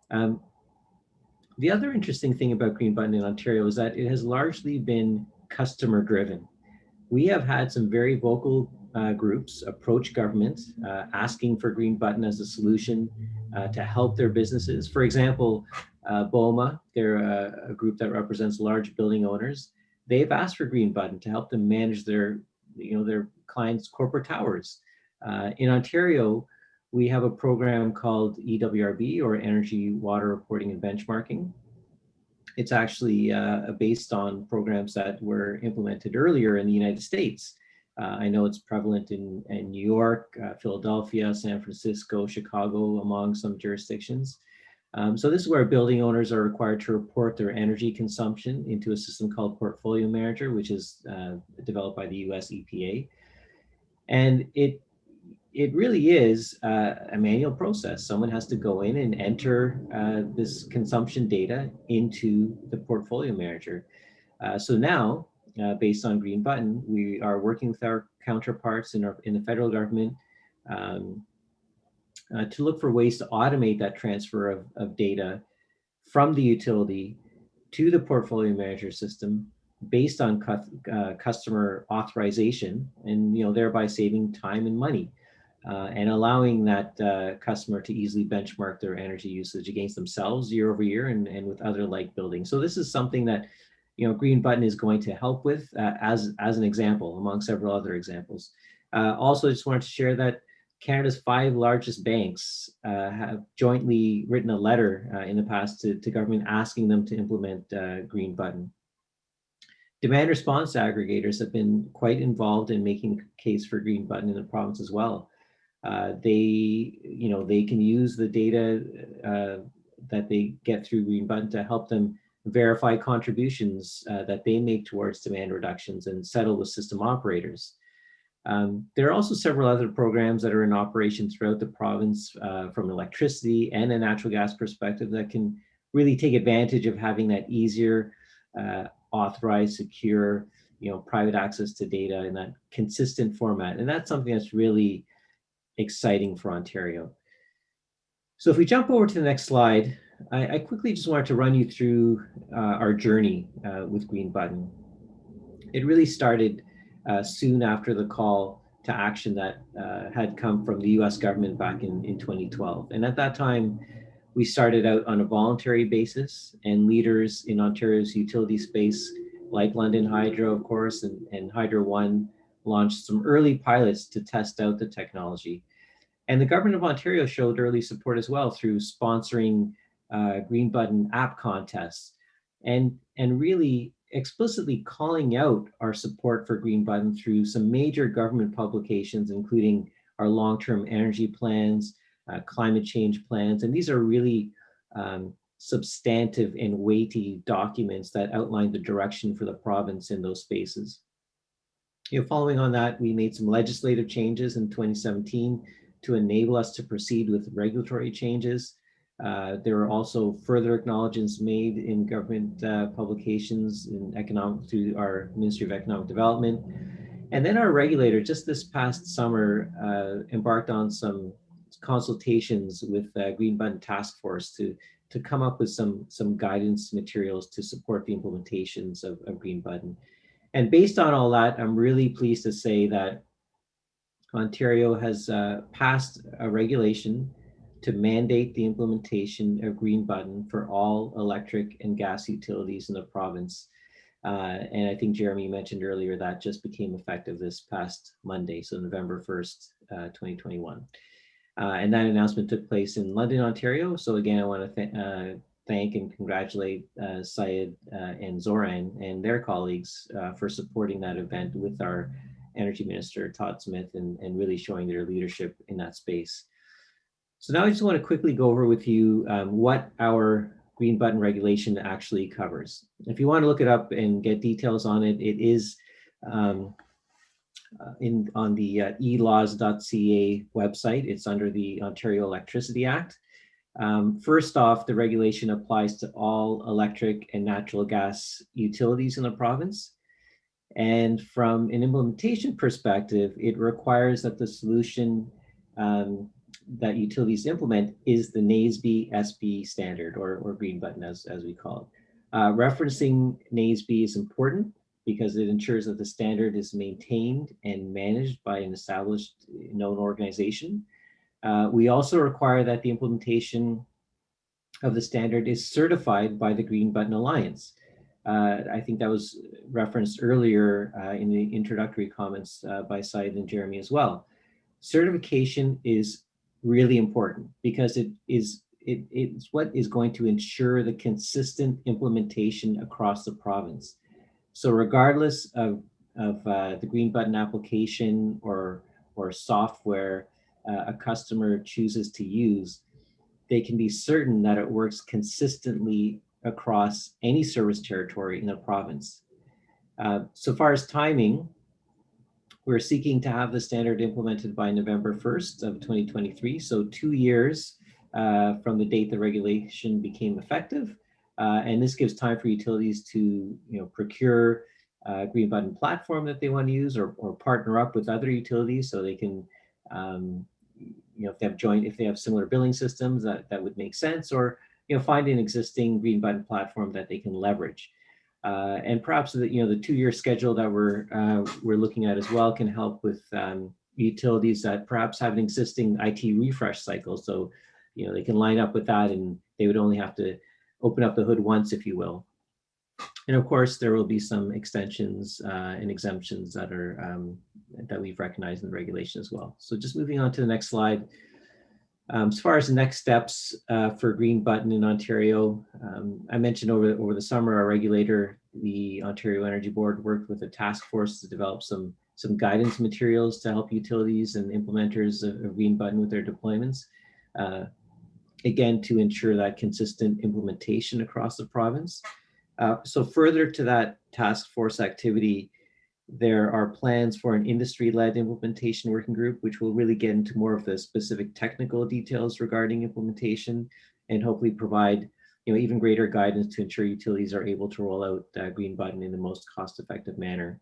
Um, the other interesting thing about Green Button in Ontario is that it has largely been customer driven we have had some very vocal uh, groups approach government uh, asking for Green Button as a solution uh, to help their businesses. For example, uh, BOMA, they're a, a, group that represents large building owners. They've asked for Green Button to help them manage their, you know, their clients' corporate towers. Uh, in Ontario, we have a program called EWRB or Energy Water Reporting and Benchmarking. It's actually uh, based on programs that were implemented earlier in the United States. Uh, I know it's prevalent in, in New York, uh, Philadelphia, San Francisco, Chicago, among some jurisdictions. Um, so this is where building owners are required to report their energy consumption into a system called Portfolio Manager, which is uh, developed by the US EPA. And it it really is uh, a manual process. Someone has to go in and enter uh, this consumption data into the portfolio manager. Uh, so now, uh, based on Green Button, we are working with our counterparts in, our, in the federal government um, uh, to look for ways to automate that transfer of, of data from the utility to the portfolio manager system based on cu uh, customer authorization and you know thereby saving time and money uh, and allowing that uh, customer to easily benchmark their energy usage against themselves year over year and, and with other like buildings. So this is something that, you know, Green Button is going to help with uh, as, as an example among several other examples. Uh, also, just wanted to share that Canada's five largest banks uh, have jointly written a letter uh, in the past to, to government asking them to implement Green Button. Demand response aggregators have been quite involved in making case for Green Button in the province as well. Uh, they, you know, they can use the data uh, that they get through Green Button to help them verify contributions uh, that they make towards demand reductions and settle with system operators. Um, there are also several other programs that are in operation throughout the province uh, from electricity and a natural gas perspective that can really take advantage of having that easier, uh, authorized, secure, you know, private access to data in that consistent format. And that's something that's really exciting for Ontario. So if we jump over to the next slide, I, I quickly just wanted to run you through uh, our journey uh, with Green Button. It really started uh, soon after the call to action that uh, had come from the US government back in, in 2012. And at that time, we started out on a voluntary basis and leaders in Ontario's utility space, like London Hydro, of course, and, and Hydro One, launched some early pilots to test out the technology. And the government of Ontario showed early support as well through sponsoring uh, Green Button app contests and, and really explicitly calling out our support for Green Button through some major government publications, including our long-term energy plans, uh, climate change plans. And these are really um, substantive and weighty documents that outline the direction for the province in those spaces you know, following on that, we made some legislative changes in 2017 to enable us to proceed with regulatory changes. Uh, there were also further acknowledgements made in government uh, publications in economic through our Ministry of Economic Development. And then our regulator just this past summer uh, embarked on some consultations with Green Button Task Force to, to come up with some, some guidance materials to support the implementations of, of Green Button. And based on all that, I'm really pleased to say that Ontario has uh, passed a regulation to mandate the implementation of green button for all electric and gas utilities in the province. Uh, and I think Jeremy mentioned earlier that just became effective this past Monday, so November 1st, uh, 2021. Uh, and that announcement took place in London, Ontario. So again, I want to thank and congratulate uh, Syed uh, and Zoran and their colleagues uh, for supporting that event with our Energy Minister, Todd Smith, and, and really showing their leadership in that space. So now I just want to quickly go over with you um, what our green button regulation actually covers. If you want to look it up and get details on it, it is um, uh, in on the uh, elaws.ca website. It's under the Ontario Electricity Act. Um, first off, the regulation applies to all electric and natural gas utilities in the province. And from an implementation perspective, it requires that the solution um, that utilities implement is the NAESB ESPI standard or, or green button as, as we call it. Uh, referencing NAESB is important because it ensures that the standard is maintained and managed by an established known organization uh, we also require that the implementation of the standard is certified by the Green Button Alliance. Uh, I think that was referenced earlier uh, in the introductory comments uh, by Syed and Jeremy as well. Certification is really important because it is it, it's what is going to ensure the consistent implementation across the province. So regardless of, of uh, the green button application or, or software uh, a customer chooses to use, they can be certain that it works consistently across any service territory in the province. Uh, so far as timing, we're seeking to have the standard implemented by November 1st of 2023. So two years uh, from the date the regulation became effective. Uh, and this gives time for utilities to you know, procure a green button platform that they want to use or, or partner up with other utilities so they can, um, you know, if they have joint, if they have similar billing systems, that, that would make sense, or, you know, find an existing green button platform that they can leverage. Uh, and perhaps the, you know, the two-year schedule that we're, uh, we're looking at as well can help with um, utilities that perhaps have an existing IT refresh cycle. So, you know, they can line up with that and they would only have to open up the hood once, if you will. And of course, there will be some extensions uh, and exemptions that are um, that we've recognized in the regulation as well. So just moving on to the next slide. Um, as far as the next steps uh, for Green Button in Ontario, um, I mentioned over, over the summer, our regulator, the Ontario Energy Board, worked with a task force to develop some, some guidance materials to help utilities and implementers of, of Green Button with their deployments. Uh, again, to ensure that consistent implementation across the province. Uh, so further to that task force activity, there are plans for an industry-led implementation working group, which will really get into more of the specific technical details regarding implementation and hopefully provide you know, even greater guidance to ensure utilities are able to roll out uh, Green Button in the most cost-effective manner.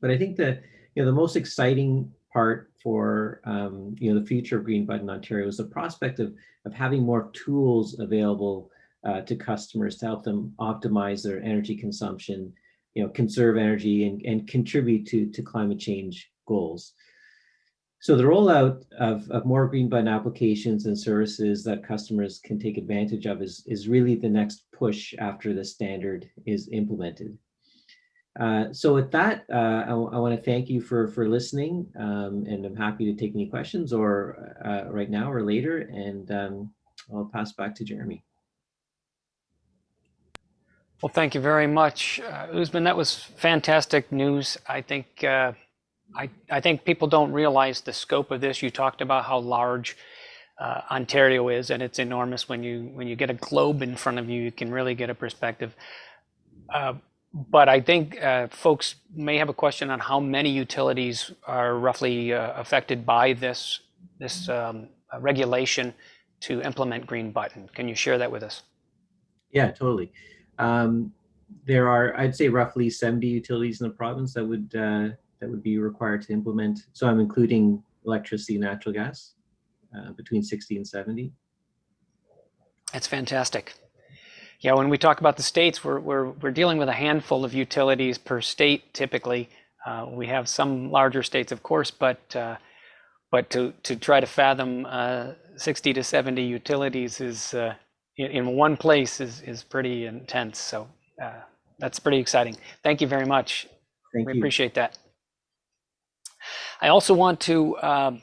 But I think that you know, the most exciting part for um, you know, the future of Green Button Ontario is the prospect of, of having more tools available uh, to customers to help them optimize their energy consumption, you know, conserve energy and, and contribute to, to climate change goals. So the rollout of, of more green button applications and services that customers can take advantage of is, is really the next push after the standard is implemented. Uh, so with that, uh, I, I want to thank you for, for listening um, and I'm happy to take any questions or uh, right now or later and um, I'll pass back to Jeremy. Well, thank you very much, uh, Usman. That was fantastic news. I think uh, I, I think people don't realize the scope of this. You talked about how large uh, Ontario is, and it's enormous. When you when you get a globe in front of you, you can really get a perspective. Uh, but I think uh, folks may have a question on how many utilities are roughly uh, affected by this this um, regulation to implement Green Button. Can you share that with us? Yeah, totally. Um, there are, I'd say, roughly 70 utilities in the province that would uh, that would be required to implement. So I'm including electricity, natural gas, uh, between 60 and 70. That's fantastic. Yeah, when we talk about the states, we're we're we're dealing with a handful of utilities per state typically. Uh, we have some larger states, of course, but uh, but to to try to fathom uh, 60 to 70 utilities is uh, in, in one place is is pretty intense. So uh, that's pretty exciting. Thank you very much. Thank we you. appreciate that. I also want to um,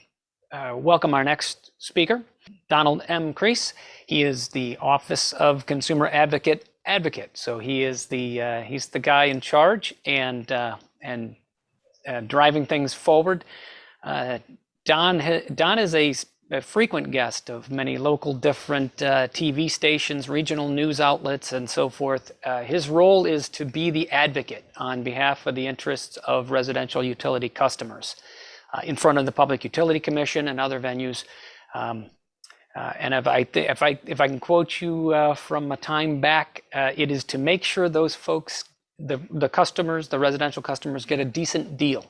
uh, welcome our next speaker, Donald M. Kreis. He is the Office of Consumer Advocate advocate. So he is the uh, he's the guy in charge and uh, and uh, driving things forward. Uh, Don ha- Don is a, a frequent guest of many local different uh, TV stations, regional news outlets, and so forth. Uh, his role is to be the advocate on behalf of the interests of residential utility customers uh, in front of the Public Utility Commission and other venues. Um, uh, and if I if I if I can quote you uh, from a time back, uh, it is to make sure those folks, the the customers, the residential customers, get a decent deal.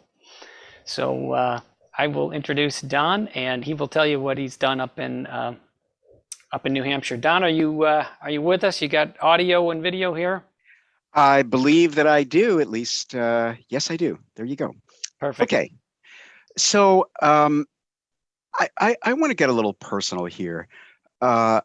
So I will introduce Don, and he will tell you what he's done up in uh, up in New Hampshire. Don, are you uh, are you with us? You got audio and video here. I believe that I do, at least. Uh, yes, I do. There you go. Perfect. Okay. So um, I, I, I want to get a little personal here. Uh,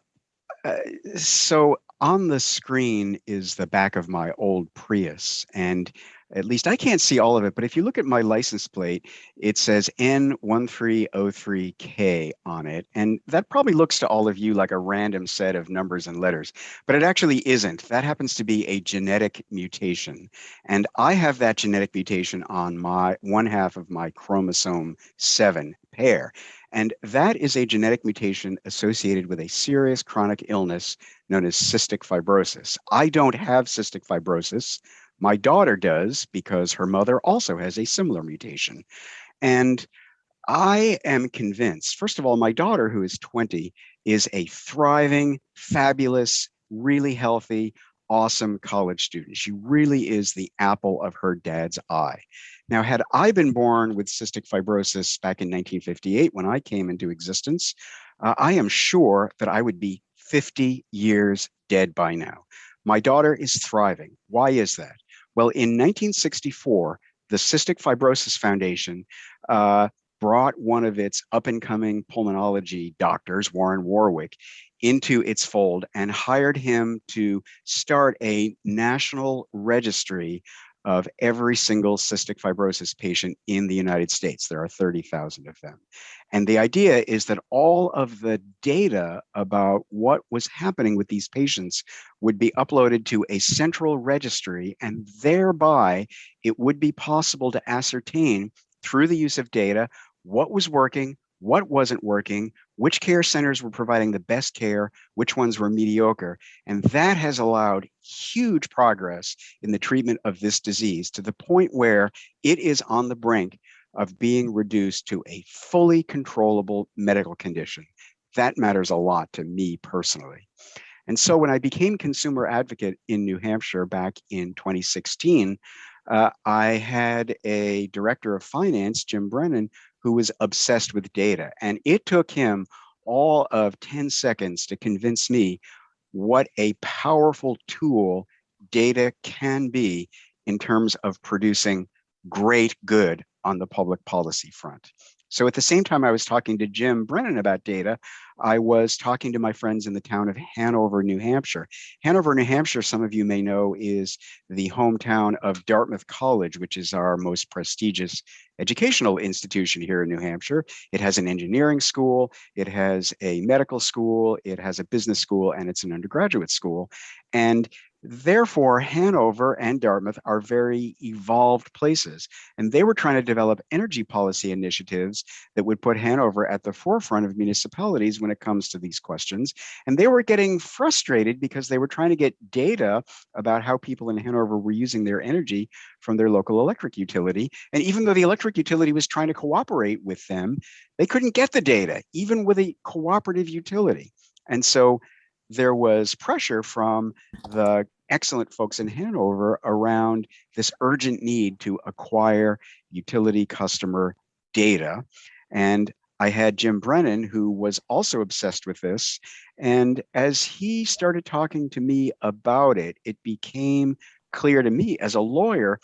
uh, so on the screen is the back of my old Prius. And at least I can't see all of it, but if you look at my license plate, it says N1303K on it. And that probably looks to all of you like a random set of numbers and letters, but it actually isn't. That happens to be a genetic mutation. And I have that genetic mutation on my one half of my chromosome 7 pair. And that is a genetic mutation associated with a serious chronic illness known as cystic fibrosis. I don't have cystic fibrosis. My daughter does because her mother also has a similar mutation. And I am convinced, first of all, my daughter, who is 20, is a thriving, fabulous, really healthy, awesome college student. She really is the apple of her dad's eye. Now, had I been born with cystic fibrosis back in 1958 when I came into existence, uh, I am sure that I would be 50 years dead by now. My daughter is thriving. Why is that? Well, in 1964, the Cystic Fibrosis Foundation uh, brought one of its up and coming pulmonology doctors, Warren Warwick, into its fold and hired him to start a national registry of every single cystic fibrosis patient in the United States. There are 30,000 of them. And the idea is that all of the data about what was happening with these patients would be uploaded to a central registry, and thereby it would be possible to ascertain through the use of data what was working, what wasn't working, which care centers were providing the best care, which ones were mediocre. And that has allowed huge progress in the treatment of this disease to the point where it is on the brink of being reduced to a fully controllable medical condition. That matters a lot to me personally. And so when I became consumer advocate in New Hampshire back in 2016, uh, I had a director of finance, Jim Brennan, who was obsessed with data. And it took him all of 10 seconds to convince me what a powerful tool data can be in terms of producing great good on the public policy front. So at the same time I was talking to Jim Brennan about data, I was talking to my friends in the town of Hanover, New Hampshire. Hanover, New Hampshire, some of you may know, is the hometown of Dartmouth College, which is our most prestigious educational institution here in New Hampshire. It has an engineering school, it has a medical school, it has a business school, and it's an undergraduate school. And Therefore, Hanover and Dartmouth are very evolved places, and they were trying to develop energy policy initiatives that would put Hanover at the forefront of municipalities when it comes to these questions. And they were getting frustrated because they were trying to get data about how people in Hanover were using their energy from their local electric utility. And even though the electric utility was trying to cooperate with them, they couldn't get the data, even with a cooperative utility. And so there was pressure from the excellent folks in Hanover around this urgent need to acquire utility customer data. And I had Jim Brennan, who was also obsessed with this. And as he started talking to me about it, it became clear to me as a lawyer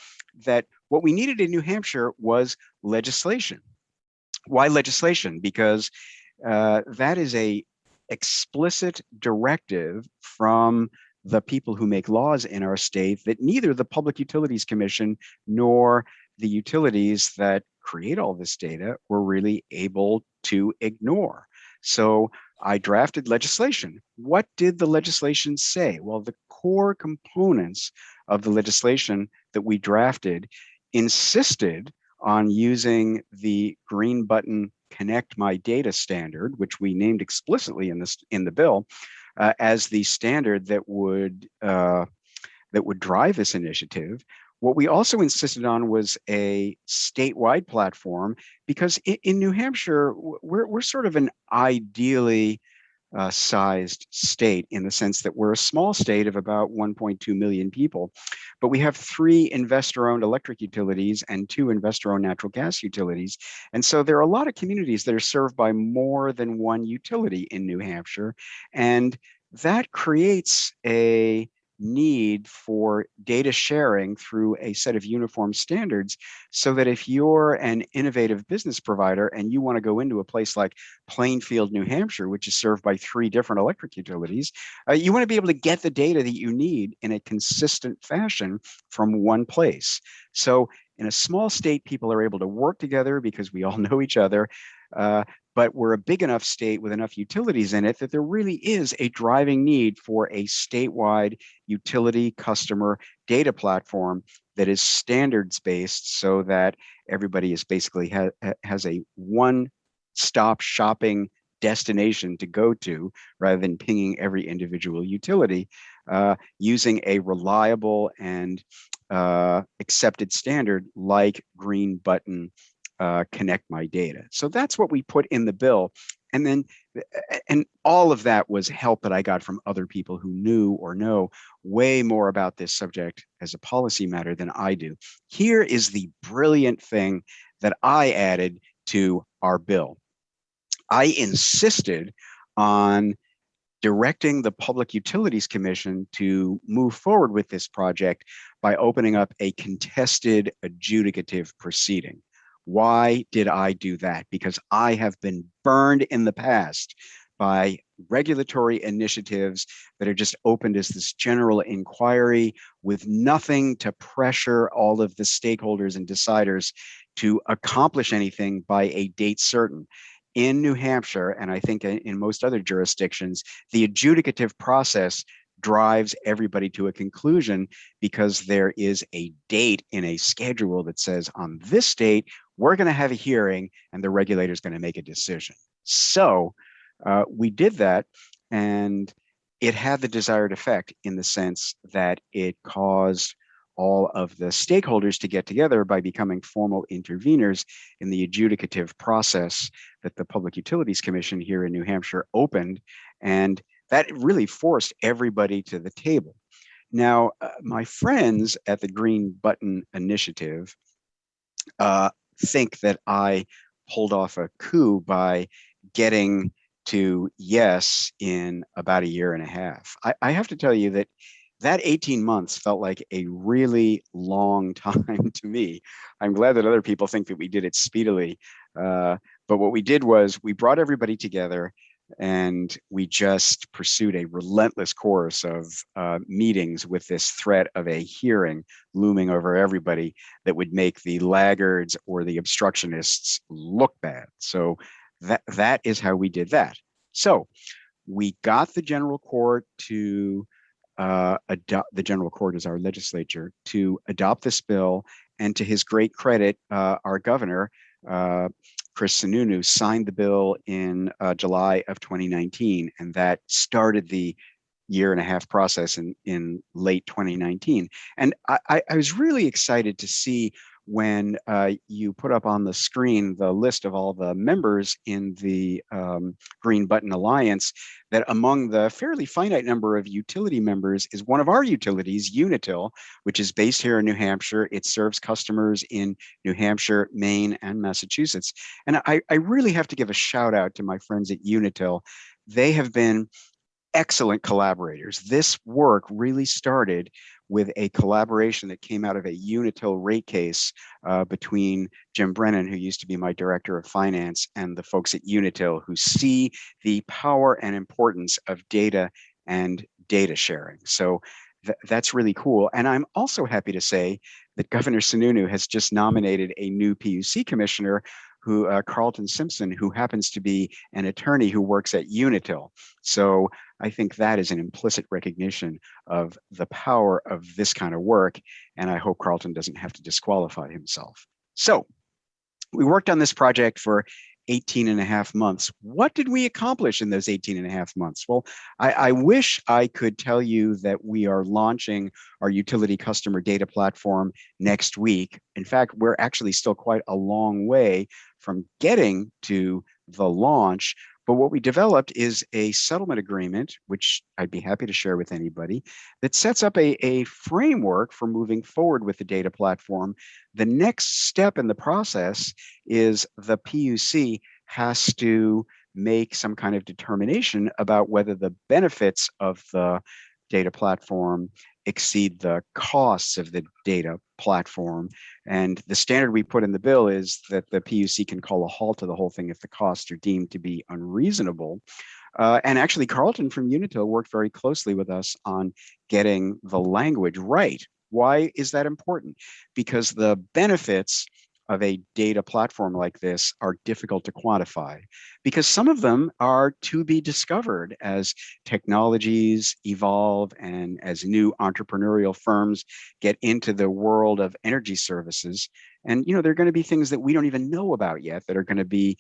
that what we needed in New Hampshire was legislation. Why legislation? Because uh, that is a explicit directive from the people who make laws in our state that neither the Public Utilities Commission nor the utilities that create all this data were really able to ignore. So I drafted legislation. What did the legislation say? Well, the core components of the legislation that we drafted insisted on using the green button connect my data standard, which we named explicitly in this in the bill, uh, as the standard that would uh, that would drive this initiative. What we also insisted on was a statewide platform because in, in New Hampshire, we're, we're sort of an ideally uh, sized state in the sense that we're a small state of about 1.2 million people, but we have three investor-owned electric utilities and two investor-owned natural gas utilities. And so there are a lot of communities that are served by more than one utility in New Hampshire. And that creates a need for data sharing through a set of uniform standards so that if you're an innovative business provider and you want to go into a place like Plainfield, New Hampshire, which is served by three different electric utilities, uh, you want to be able to get the data that you need in a consistent fashion from one place. So in a small state, people are able to work together because we all know each other. Uh, but we're a big enough state with enough utilities in it that there really is a driving need for a statewide utility customer data platform that is standards based so that everybody is basically ha has a one stop shopping destination to go to rather than pinging every individual utility uh, using a reliable and uh, accepted standard like green button uh, connect my data. So that's what we put in the bill. And then, and all of that was help that I got from other people who knew or know way more about this subject as a policy matter than I do. Here is the brilliant thing that I added to our bill. I insisted on directing the Public Utilities Commission to move forward with this project by opening up a contested adjudicative proceeding. Why did I do that? Because I have been burned in the past by regulatory initiatives that are just opened as this general inquiry with nothing to pressure all of the stakeholders and deciders to accomplish anything by a date certain. In New Hampshire, and I think in most other jurisdictions, the adjudicative process drives everybody to a conclusion because there is a date in a schedule that says on this date, we're going to have a hearing and the regulator is going to make a decision. So uh, we did that and it had the desired effect in the sense that it caused all of the stakeholders to get together by becoming formal interveners in the adjudicative process that the Public Utilities Commission here in New Hampshire opened. And that really forced everybody to the table. Now, uh, my friends at the Green Button Initiative uh, think that I pulled off a coup by getting to yes in about a year and a half. I, I have to tell you that that 18 months felt like a really long time to me. I'm glad that other people think that we did it speedily. Uh, but what we did was we brought everybody together and we just pursued a relentless course of uh, meetings with this threat of a hearing looming over everybody that would make the laggards or the obstructionists look bad. So that that is how we did that. So we got the general court to uh, adopt the general court as our legislature to adopt this bill and to his great credit, uh, our governor uh, Chris Sununu signed the bill in uh, July of 2019, and that started the year and a half process in, in late 2019. And I, I was really excited to see when uh, you put up on the screen the list of all the members in the um, Green Button Alliance, that among the fairly finite number of utility members is one of our utilities, Unitil, which is based here in New Hampshire. It serves customers in New Hampshire, Maine, and Massachusetts. And I, I really have to give a shout out to my friends at Unitil. They have been excellent collaborators. This work really started with a collaboration that came out of a Unitil rate case uh, between Jim Brennan, who used to be my director of finance, and the folks at Unitil who see the power and importance of data and data sharing. So th that's really cool. And I'm also happy to say that Governor Sununu has just nominated a new PUC commissioner who uh, Carlton Simpson, who happens to be an attorney who works at Unitil. So I think that is an implicit recognition of the power of this kind of work. And I hope Carlton doesn't have to disqualify himself. So we worked on this project for 18 and a half months. What did we accomplish in those 18 and a half months? Well, I, I, wish I could tell you that we are launching our utility customer data platform next week. In fact, we're actually still quite a long way from getting to the launch. But what we developed is a settlement agreement, which I'd be happy to share with anybody, that sets up a, a framework for moving forward with the data platform. The next step in the process is the PUC has to make some kind of determination about whether the benefits of the data platform exceed the costs of the data platform. And the standard we put in the bill is that the PUC can call a halt to the whole thing if the costs are deemed to be unreasonable. Uh, and actually, Carlton from Unitil worked very closely with us on getting the language right. Why is that important? Because the benefits of a data platform like this are difficult to quantify because some of them are to be discovered as technologies evolve and as new entrepreneurial firms get into the world of energy services. And, you know, there are going to be things that we don't even know about yet that are going to be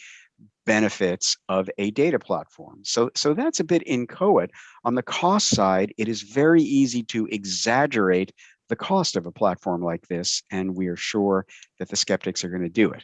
benefits of a data platform. So, so that's a bit inchoate. On the cost side, it is very easy to exaggerate the cost of a platform like this, and we are sure that the skeptics are going to do it.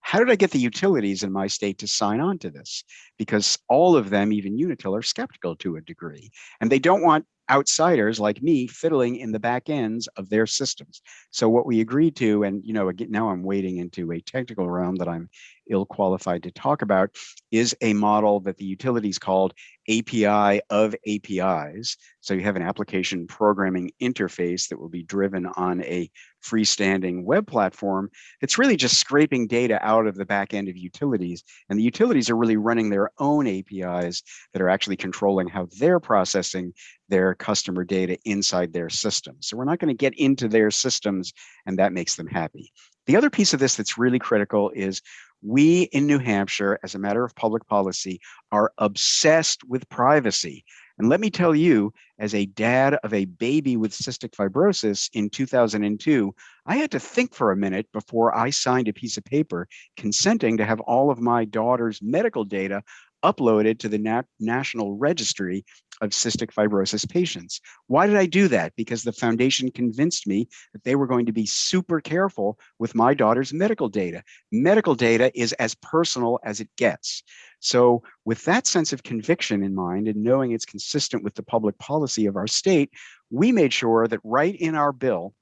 How did I get the utilities in my state to sign on to this? Because all of them, even Unitil, are skeptical to a degree, and they don't want outsiders like me fiddling in the back ends of their systems. So what we agreed to, and you know, now I'm wading into a technical realm that I'm ill qualified to talk about, is a model that the utilities called API of APIs. So you have an application programming interface that will be driven on a freestanding web platform. It's really just scraping data out of the back end of utilities. And the utilities are really running their own APIs that are actually controlling how they're processing their customer data inside their systems. So we're not going to get into their systems and that makes them happy. The other piece of this that's really critical is we in New Hampshire, as a matter of public policy, are obsessed with privacy. And let me tell you, as a dad of a baby with cystic fibrosis in 2002, I had to think for a minute before I signed a piece of paper consenting to have all of my daughter's medical data uploaded to the Nat National Registry of Cystic Fibrosis patients. Why did I do that? Because the foundation convinced me that they were going to be super careful with my daughter's medical data. Medical data is as personal as it gets. So with that sense of conviction in mind and knowing it's consistent with the public policy of our state, we made sure that right in our bill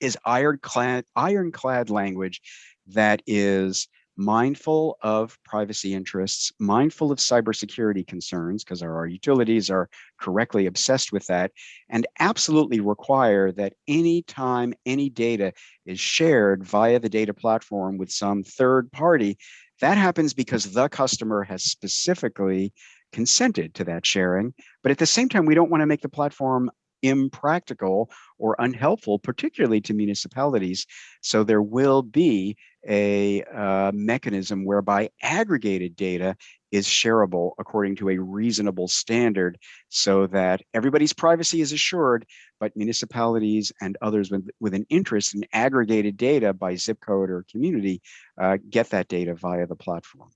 is ironclad, ironclad language that is mindful of privacy interests, mindful of cybersecurity concerns, because our, our, utilities are correctly obsessed with that, and absolutely require that any time any data is shared via the data platform with some third party, that happens because the customer has specifically consented to that sharing. But at the same time, we don't want to make the platform impractical or unhelpful, particularly to municipalities. So there will be a uh, mechanism whereby aggregated data is shareable according to a reasonable standard so that everybody's privacy is assured, but municipalities and others with, with an interest in aggregated data by zip code or community uh, get that data via the platform.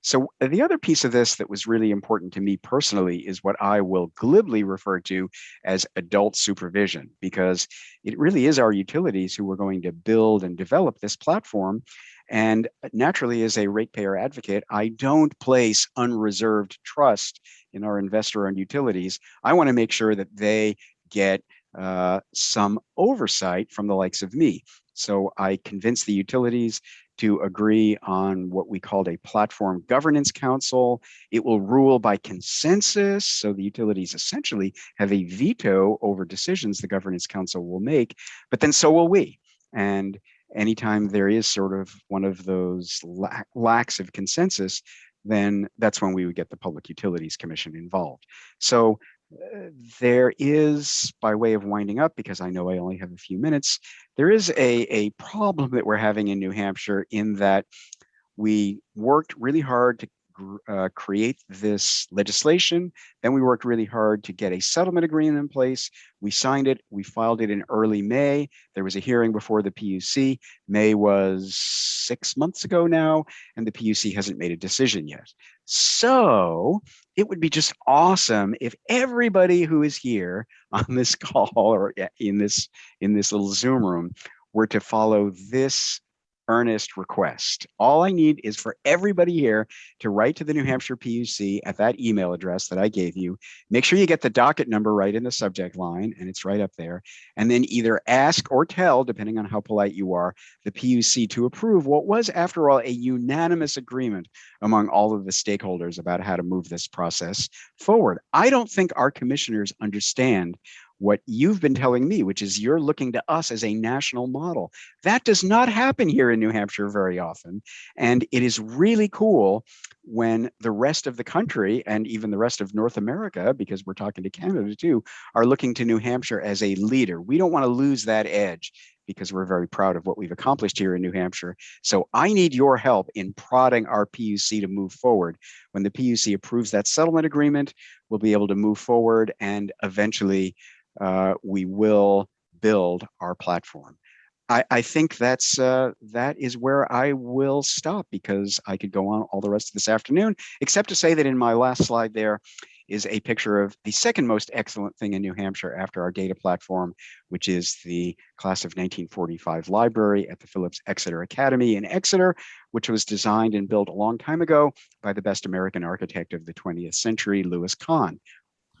So uh, the other piece of this that was really important to me personally is what I will glibly refer to as adult supervision, because it really is our utilities who are going to build and develop this platform. And naturally, as a ratepayer advocate, I don't place unreserved trust in our investor-owned utilities. I want to make sure that they get uh, some oversight from the likes of me. So I convince the utilities to agree on what we called a platform governance council. It will rule by consensus. So the utilities essentially have a veto over decisions the governance council will make, but then so will we. And anytime there is sort of one of those lacks of consensus, then that's when we would get the Public Utilities Commission involved. So there is, by way of winding up, because I know I only have a few minutes, there is a, a problem that we're having in New Hampshire in that we worked really hard to uh, create this legislation. Then we worked really hard to get a settlement agreement in place. We signed it. We filed it in early May. There was a hearing before the PUC. May was six months ago now, and the PUC hasn't made a decision yet. So it would be just awesome if everybody who is here on this call or in this in this little Zoom room were to follow this earnest request. All I need is for everybody here to write to the New Hampshire PUC at that email address that I gave you. Make sure you get the docket number right in the subject line, and it's right up there. And then either ask or tell, depending on how polite you are, the PUC to approve what was, after all, a unanimous agreement among all of the stakeholders about how to move this process forward. I don't think our commissioners understand what you've been telling me, which is you're looking to us as a national model. That does not happen here in New Hampshire very often. And it is really cool when the rest of the country and even the rest of North America, because we're talking to Canada too, are looking to New Hampshire as a leader. We don't want to lose that edge because we're very proud of what we've accomplished here in New Hampshire. So I need your help in prodding our PUC to move forward. When the PUC approves that settlement agreement, we'll be able to move forward and eventually uh, we will build our platform. I, I think that's uh, that is where I will stop because I could go on all the rest of this afternoon, except to say that in my last slide there is a picture of the second most excellent thing in New Hampshire after our data platform, which is the class of 1945 library at the Phillips Exeter Academy in Exeter, which was designed and built a long time ago by the best American architect of the 20th century, Louis Kahn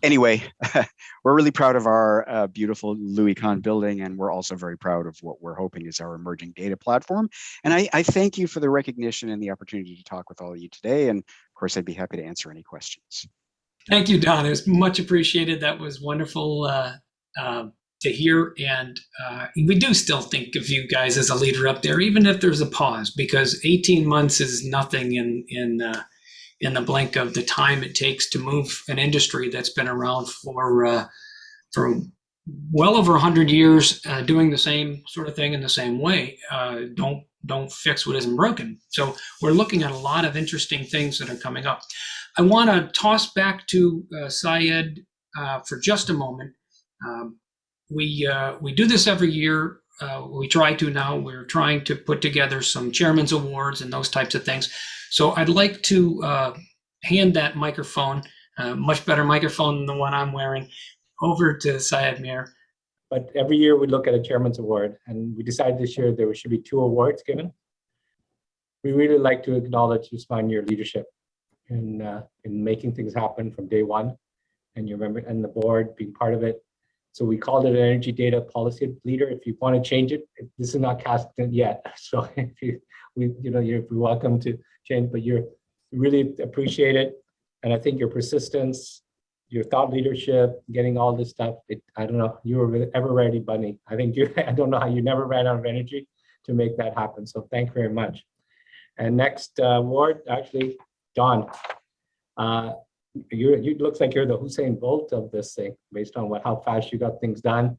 anyway, we're really proud of our uh, beautiful Louis Kahn building, and we're also very proud of what we're hoping is our emerging data platform. And I, I, thank you for the recognition and the opportunity to talk with all of you today. And of course, I'd be happy to answer any questions. Thank you, Don. It was much appreciated. That was wonderful uh, uh, to hear. And uh, we do still think of you guys as a leader up there, even if there's a pause, because 18 months is nothing in in uh, in the blink of the time it takes to move an industry that's been around for uh, for well over 100 years uh, doing the same sort of thing in the same way uh, don't don't fix what isn't broken. So we're looking at a lot of interesting things that are coming up. I want to toss back to uh, syed uh, for just a moment. Um, we uh, we do this every year. Uh, we try to now. We're trying to put together some chairman's awards and those types of things so I'd like to uh, hand that microphone, uh, much better microphone than the one I'm wearing, over to Syed Mir. But every year we look at a chairman's award and we decided this year there should be two awards given. We really like to acknowledge Usman your leadership in, uh, in making things happen from day one and you remember and the board being part of it. So we called it an energy data policy leader. If you want to change it, this is not cast yet. So if you, we, you know, you're welcome to but you're really appreciate it. And I think your persistence, your thought leadership, getting all this stuff, it, I don't know, you were ever ready, Bunny. I think you, I don't know how you never ran out of energy to make that happen. So thank you very much. And next uh, award, actually, Don. Uh, you you looks like you're the Usain Bolt of this thing, based on what how fast you got things done,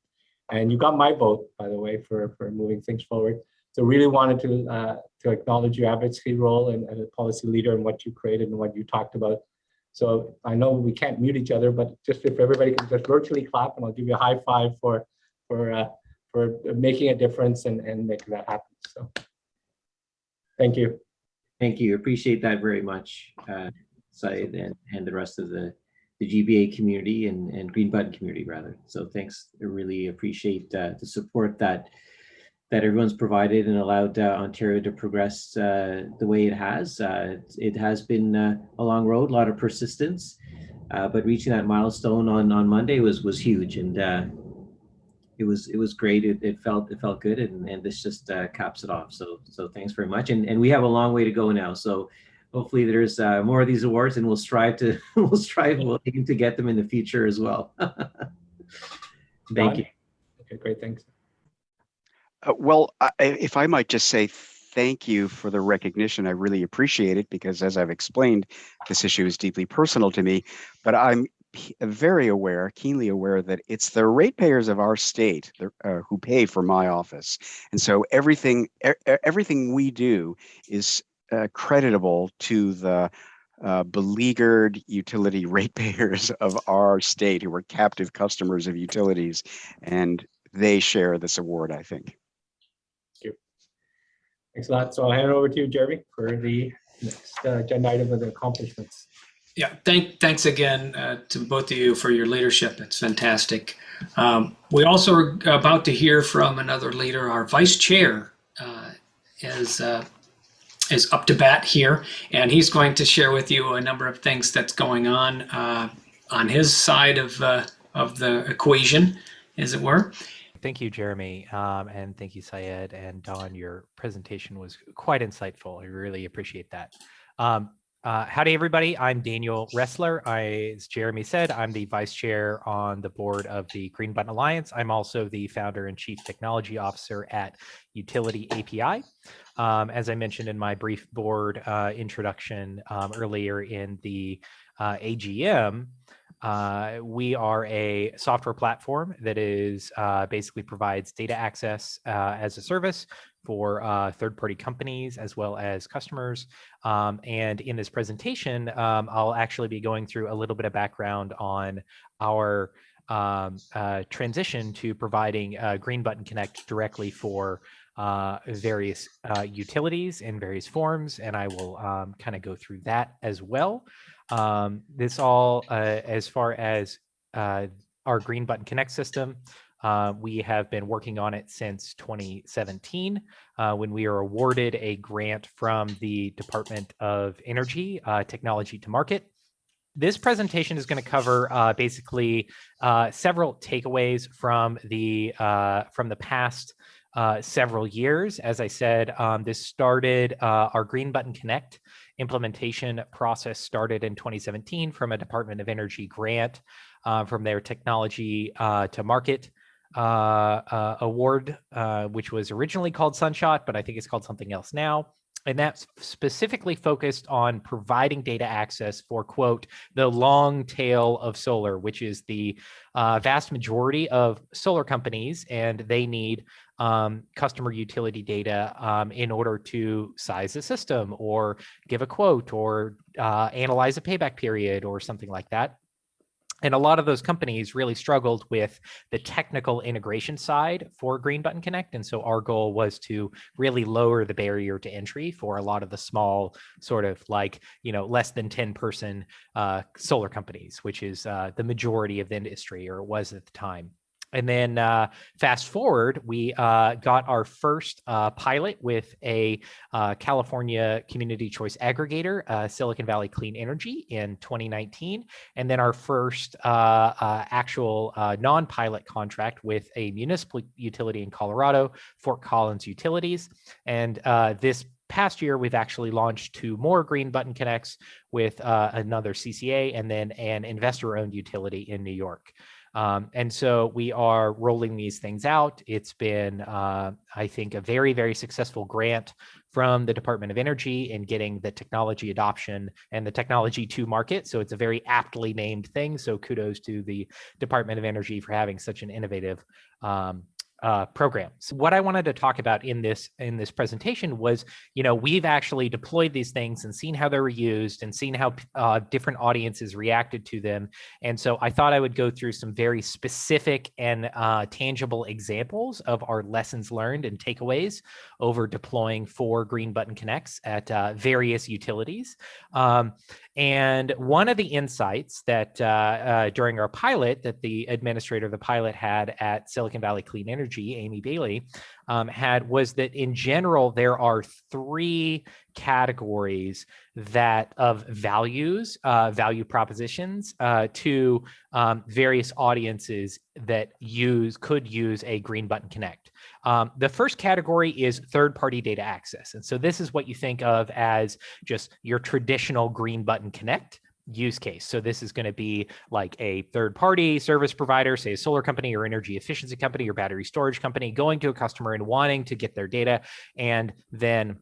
and you got my vote, by the way, for for moving things forward. So really wanted to uh, to acknowledge your advocacy role and, and a policy leader and what you created and what you talked about. So I know we can't mute each other, but just if everybody can just virtually clap, and I'll give you a high five for for uh, for making a difference and and making that happen. So thank you. Thank you. Appreciate that very much, uh, Syed, and and the rest of the the GBA community and and Green Button community rather. So thanks. I really appreciate uh, the support that that everyone's provided and allowed uh, Ontario to progress uh, the way it has. Uh, it has been uh, a long road, a lot of persistence, uh, but reaching that milestone on on Monday was was huge, and uh, it was it was great. It, it felt it felt good, and, and this just caps it off. So so thanks very much, and and we have a long way to go now. So hopefully there's more of these awards, and we'll strive to we'll strive we'll aim to get them in the future as well. Thank you. Okay, great, thanks. Uh, well, I, if I might just say thank you for the recognition. I really appreciate it because, as I've explained, this issue is deeply personal to me. But I'm very aware, keenly aware, that it's the ratepayers of our state uh, who pay for my office, and so everything everything we do is uh, creditable to the uh, beleaguered utility ratepayers of our state who are captive customers of utilities, and they share this award, I think. Thanks a lot. So I'll hand it over to you, Jeremy, for the next uh, agenda item of the accomplishments. Yeah, thank, thanks again uh, to both of you for your leadership. It's fantastic. Um, we also are about to hear from another leader, our vice chair, uh, is uh, is up to bat here, and he's going to share with you a number of things that's going on uh, on his side of uh, of the equation, as it were. Thank you, Jeremy, um, and thank you, Syed and Don. Your presentation was quite insightful. I really appreciate that. Um, uh, howdy, everybody. I'm Daniel Roesler. I, as Jeremy said, I'm the vice chair on the board of the Green Button Alliance. I'm also the founder and chief technology officer at Utility API. Um, as I mentioned in my brief board uh, introduction um, earlier in the uh, AGM, uh, we are a software platform that is uh, basically provides data access uh, as a service for uh, third-party companies as well as customers. Um, and in this presentation, um, I'll actually be going through a little bit of background on our um, uh, transition to providing Green Button Connect directly for uh, various uh, utilities in various forms, and I will um, kind of go through that as well. Um, this all, uh, as far as uh, our Green Button Connect system, uh, we have been working on it since 2017 uh, when we were awarded a grant from the Department of Energy uh, Technology to Market. This presentation is going to cover uh, basically uh, several takeaways from the uh, from the past several years. As I said, um, this started our Green Button Connect implementation process started in 2017 from a Department of Energy grant from their technology to market uh, uh, award, uh, which was originally called Sunshot, but I think it's called something else now. And that's specifically focused on providing data access for, quote, the long tail of solar, which is the uh, vast majority of solar companies, and they need um, customer utility data um, in order to size a system or give a quote or uh, analyze a payback period or something like that. And a lot of those companies really struggled with the technical integration side for Green Button Connect. And so our goal was to really lower the barrier to entry for a lot of the small sort of like, you know, less than 10 person uh, solar companies, which is uh, the majority of the industry or it was at the time. And then uh, fast forward, we uh, got our first uh, pilot with a uh, California community choice aggregator, uh, Silicon Valley Clean Energy in 2019. And then our first uh, actual non-pilot contract with a municipal utility in Colorado, Fort Collins Utilities. And this past year, we've actually launched two more Green Button Connects with another CCA and then an investor-owned utility in New York. Um, and so we are rolling these things out. It's been, uh, I think, a very, very successful grant from the Department of Energy in getting the technology adoption and the technology to market. So it's a very aptly named thing. So kudos to the Department of Energy for having such an innovative um, uh, programs. What I wanted to talk about in this in this presentation was, you know, we've actually deployed these things and seen how they were used and seen how uh, different audiences reacted to them. And so I thought I would go through some very specific and uh, tangible examples of our lessons learned and takeaways over deploying four Green Button Connects at uh, various utilities. Um, and one of the insights that uh, uh, during our pilot that the administrator of the pilot had at Silicon Valley Clean Energy, Amy Bailey, um, had was that in general, there are three categories that of values, uh, value propositions uh, to um, various audiences that use could use a Green Button Connect. Um, the first category is third-party data access. And so this is what you think of as just your traditional green button connect use case. So this is going to be like a third party service provider, say a solar company or energy efficiency company or battery storage company going to a customer and wanting to get their data and then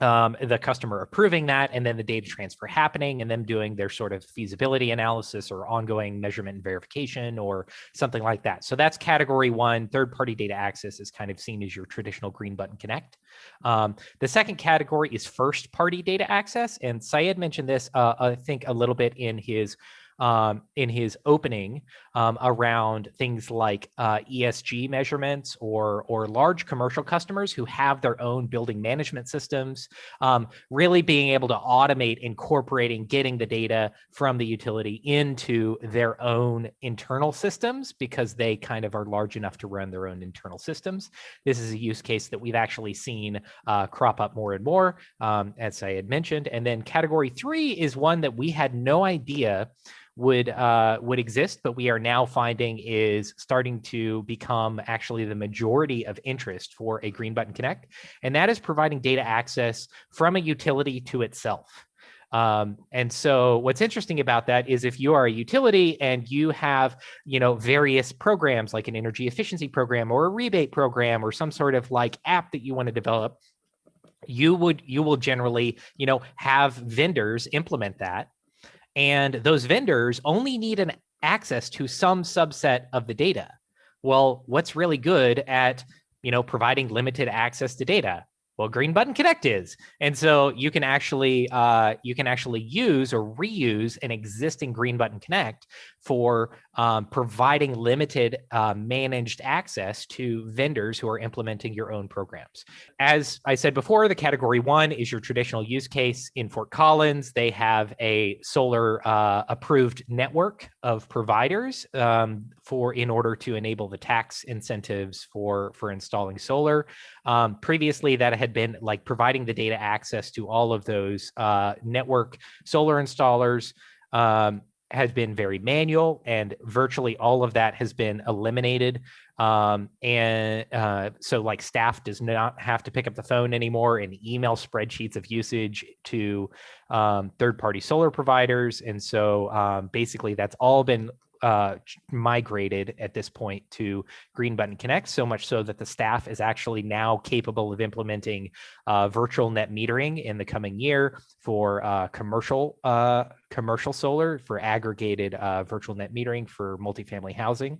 um, the customer approving that and then the data transfer happening and them doing their sort of feasibility analysis or ongoing measurement and verification or something like that. So that's category one, third party data access is kind of seen as your traditional green button connect. Um, the second category is first party data access. And Syed mentioned this, uh, I think a little bit in his um, in his opening um, around things like uh, ESG measurements or or large commercial customers who have their own building management systems, um, really being able to automate incorporating getting the data from the utility into their own internal systems because they kind of are large enough to run their own internal systems. This is a use case that we've actually seen uh, crop up more and more, um, as I had mentioned. And then category three is one that we had no idea would uh, would exist, but we are now finding is starting to become actually the majority of interest for a Green Button Connect, and that is providing data access from a utility to itself. Um, and so what's interesting about that is if you are a utility and you have, you know, various programs like an energy efficiency program or a rebate program or some sort of like app that you want to develop, you would you will generally, you know, have vendors implement that and those vendors only need an access to some subset of the data. Well, what's really good at you know providing limited access to data? Well, Green Button Connect is, and so you can actually uh, you can actually use or reuse an existing Green Button Connect for um, providing limited uh, managed access to vendors who are implementing your own programs. As I said before, the category one is your traditional use case in Fort Collins. They have a solar uh, approved network of providers um, for in order to enable the tax incentives for for installing solar. Um, previously, that had been like providing the data access to all of those uh, network solar installers. Um, has been very manual and virtually all of that has been eliminated. Um, and uh, so like staff does not have to pick up the phone anymore and email spreadsheets of usage to um, third party solar providers. And so um, basically that's all been uh, migrated at this point to Green Button Connect, so much so that the staff is actually now capable of implementing uh, virtual net metering in the coming year for uh, commercial uh, commercial solar for aggregated uh, virtual net metering for multifamily housing.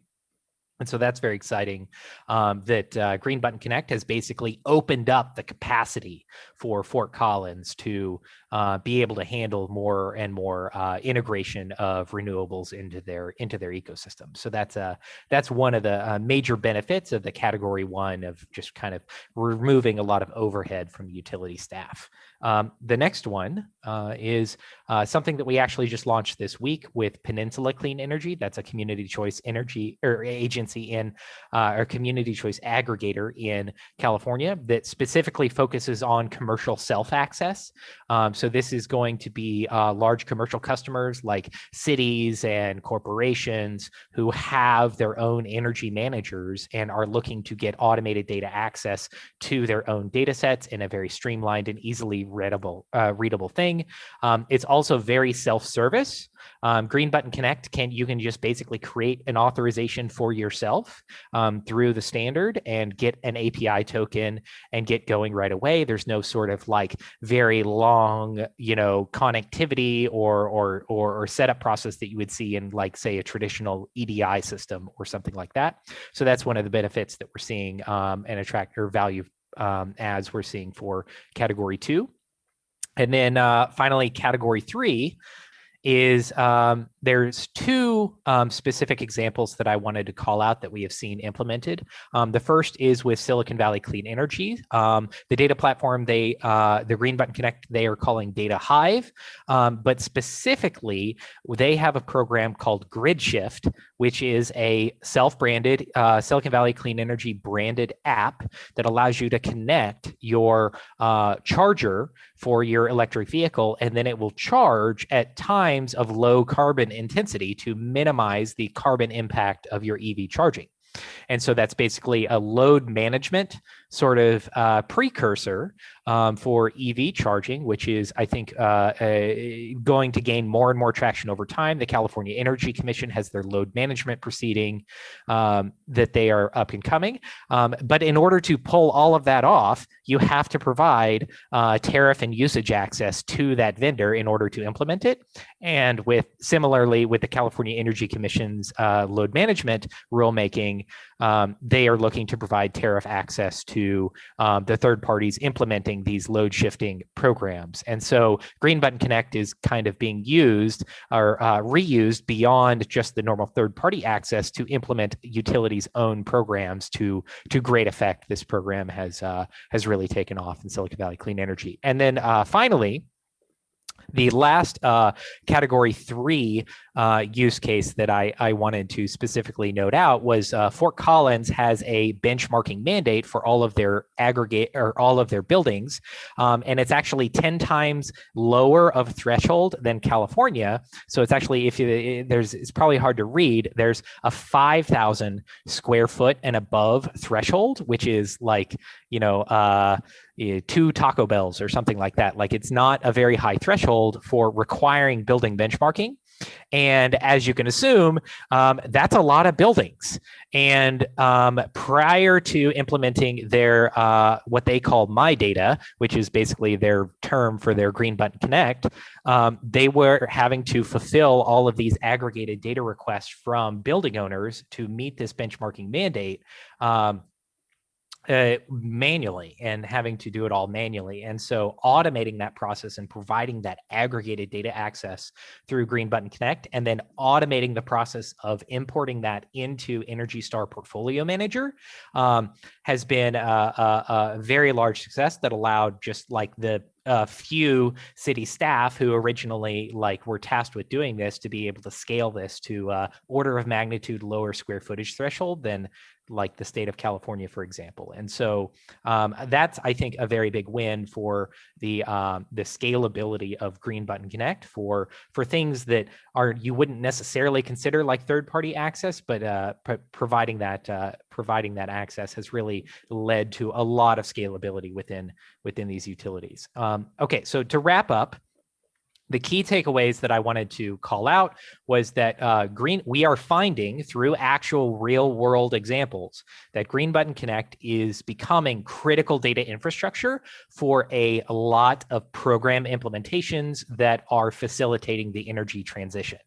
And so that's very exciting um, that uh, Green Button Connect has basically opened up the capacity for Fort Collins to uh, be able to handle more and more uh, integration of renewables into their into their ecosystem. So that's uh, that's one of the uh, major benefits of the category one of just kind of removing a lot of overhead from utility staff. Um, the next one uh, is uh, something that we actually just launched this week with Peninsula Clean Energy. That's a community choice energy or agency in uh, or community choice aggregator in California that specifically focuses on commercial self access. Um, so this is going to be uh, large commercial customers like cities and corporations who have their own energy managers and are looking to get automated data access to their own data sets in a very streamlined and easily readable uh, readable thing. Um, it's also very self-service. Um, Green Button Connect can you can just basically create an authorization for yourself um, through the standard and get an API token and get going right away. There's no sort of like very long, you know, connectivity or or or, or setup process that you would see in like say a traditional EDI system or something like that. So that's one of the benefits that we're seeing um, and attract or value um, as we're seeing for category two. And then uh, finally, category three is um, there's two um, specific examples that I wanted to call out that we have seen implemented. Um, the first is with Silicon Valley Clean Energy. Um, the data platform, they uh, the Green Button Connect, they are calling Data Hive, um, but specifically, they have a program called Grid Shift, which is a self-branded uh, Silicon Valley Clean Energy branded app that allows you to connect your uh, charger for your electric vehicle, and then it will charge at times of low carbon intensity to minimize the carbon impact of your EV charging. And so that's basically a load management sort of uh, precursor um, for EV charging, which is, I think, uh, going to gain more and more traction over time. The California Energy Commission has their load management proceeding um, that they are up and coming. Um, but in order to pull all of that off, you have to provide uh, tariff and usage access to that vendor in order to implement it. And with similarly with the California Energy Commission's uh, load management rulemaking, um, they are looking to provide tariff access to um, the third parties implementing these load shifting programs. And so Green Button Connect is kind of being used or uh, reused beyond just the normal third party access to implement utilities own programs to to great effect. This program has uh, has really taken off in Silicon Valley Clean Energy. And then uh, finally, the last uh, category three uh, use case that I, I wanted to specifically note out was uh, Fort Collins has a benchmarking mandate for all of their aggregate or all of their buildings. Um, and it's actually 10 times lower of threshold than California. So it's actually, if you, there's, it's probably hard to read, there's a 5,000 square foot and above threshold, which is like, you know, uh, eh, two Taco Bells or something like that. Like it's not a very high threshold for requiring building benchmarking. And as you can assume, um, that's a lot of buildings. And um, prior to implementing their uh, what they call My Data, which is basically their term for their Green Button Connect, um, they were having to fulfill all of these aggregated data requests from building owners to meet this benchmarking mandate. Um, uh, manually and having to do it all manually. And so automating that process and providing that aggregated data access through Green Button Connect and then automating the process of importing that into Energy Star Portfolio Manager um, has been a, a, a very large success that allowed just like the a few city staff who originally like were tasked with doing this to be able to scale this to uh, order of magnitude lower square footage threshold than like the state of California, for example. And so um, that's, I think, a very big win for the um, the scalability of Green Button Connect for for things that are you wouldn't necessarily consider like third party access, but uh, providing that uh, providing that access has really led to a lot of scalability within within these utilities. Um, okay, so to wrap up, the key takeaways that I wanted to call out was that uh, green we are finding through actual real world examples that Green Button Connect is becoming critical data infrastructure for a lot of program implementations that are facilitating the energy transition.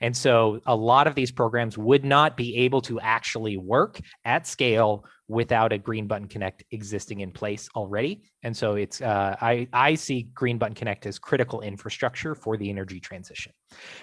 And so a lot of these programs would not be able to actually work at scale without a Green Button Connect existing in place already. And so it's uh, I, I see Green Button Connect as critical infrastructure for the energy transition.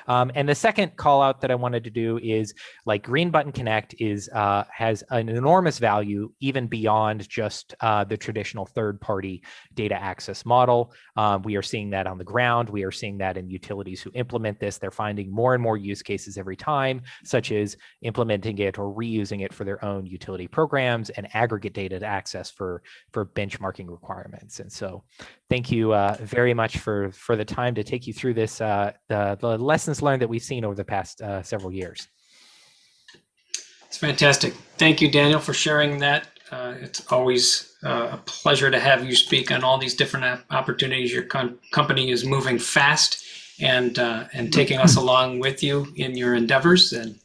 Um, and the second call out that I wanted to do is like Green Button Connect is uh, has an enormous value even beyond just uh, the traditional third party data access model. Um, we are seeing that on the ground. We are seeing that in utilities who implement this. They're finding more and more use cases every time, such as implementing it or reusing it for their own utility programs and aggregate data to access for, for benchmarking requirements. And so thank you uh, very much for, for the time to take you through this, uh, the, the lessons learned that we've seen over the past uh, several years. It's fantastic. Thank you, Daniel, for sharing that. Uh, it's always uh, a pleasure to have you speak on all these different opportunities. Your company is moving fast and uh, and taking us along with you in your endeavors, and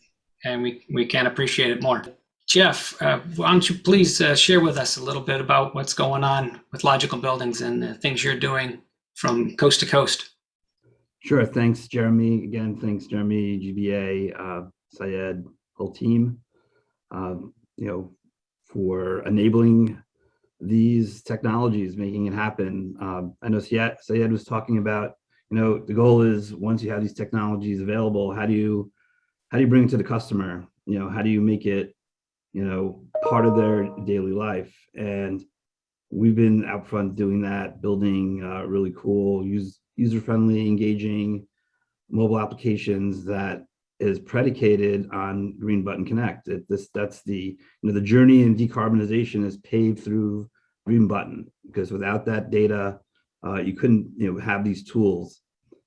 and we we can't appreciate it more. Jeff, uh, why don't you please uh, share with us a little bit about what's going on with Logical Buildings and the things you're doing from coast to coast? Sure. Thanks, Jeremy. Again, thanks, Jeremy, GBA, uh, Syed, whole team, um, you know, for enabling these technologies, making it happen. Um, I know Syed, Syed was talking about, you know, the goal is once you have these technologies available, how do you, how do you bring it to the customer? You know, how do you make it you know, part of their daily life. And we've been out front doing that, building uh, really cool, use, user-friendly, engaging mobile applications that is predicated on Green Button Connect. It, this, that's the, you know, the journey in decarbonization is paved through Green Button because without that data, uh, you couldn't, you know, have these tools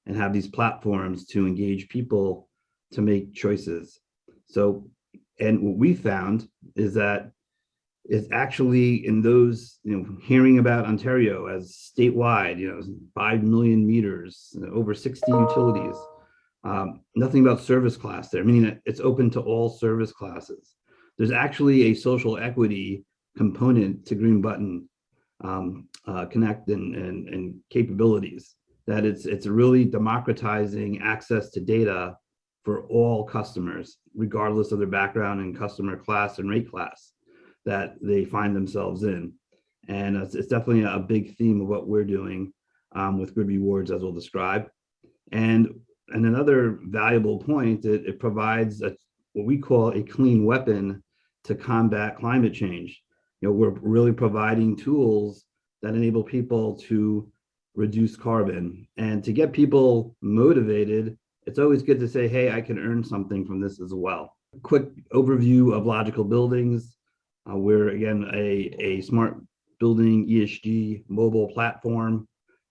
and have these platforms to engage people to make choices. So and what we found is that it's actually in those, you know, hearing about Ontario as statewide, you know, 5 million meters, over 60 utilities, um, nothing about service class there, meaning it's open to all service classes. There's actually a social equity component to Green Button um, uh, Connect and, and, and capabilities that it's, it's really democratizing access to data for all customers, regardless of their background and customer class and rate class that they find themselves in. And it's, it's definitely a big theme of what we're doing um, with Grid Rewards, as we'll describe. And, and another valuable point, it, it provides a, what we call a clean weapon to combat climate change. You know, we're really providing tools that enable people to reduce carbon and to get people motivated. It's always good to say, hey, I can earn something from this as well. Quick overview of logical buildings. Uh, we're again a, a smart building ESG mobile platform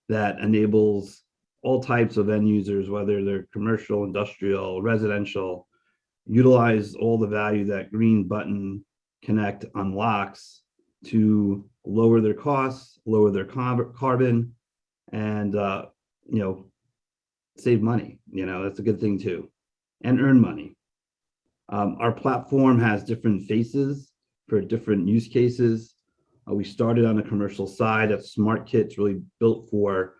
that enables all types of end users, whether they're commercial, industrial, residential, utilize all the value that Green Button Connect unlocks to lower their costs, lower their carbon, and uh, you know, save money. You know, that's a good thing too, and earn money. Um, our platform has different faces for different use cases. Uh, we started on the commercial side. That Smart Kit's really built for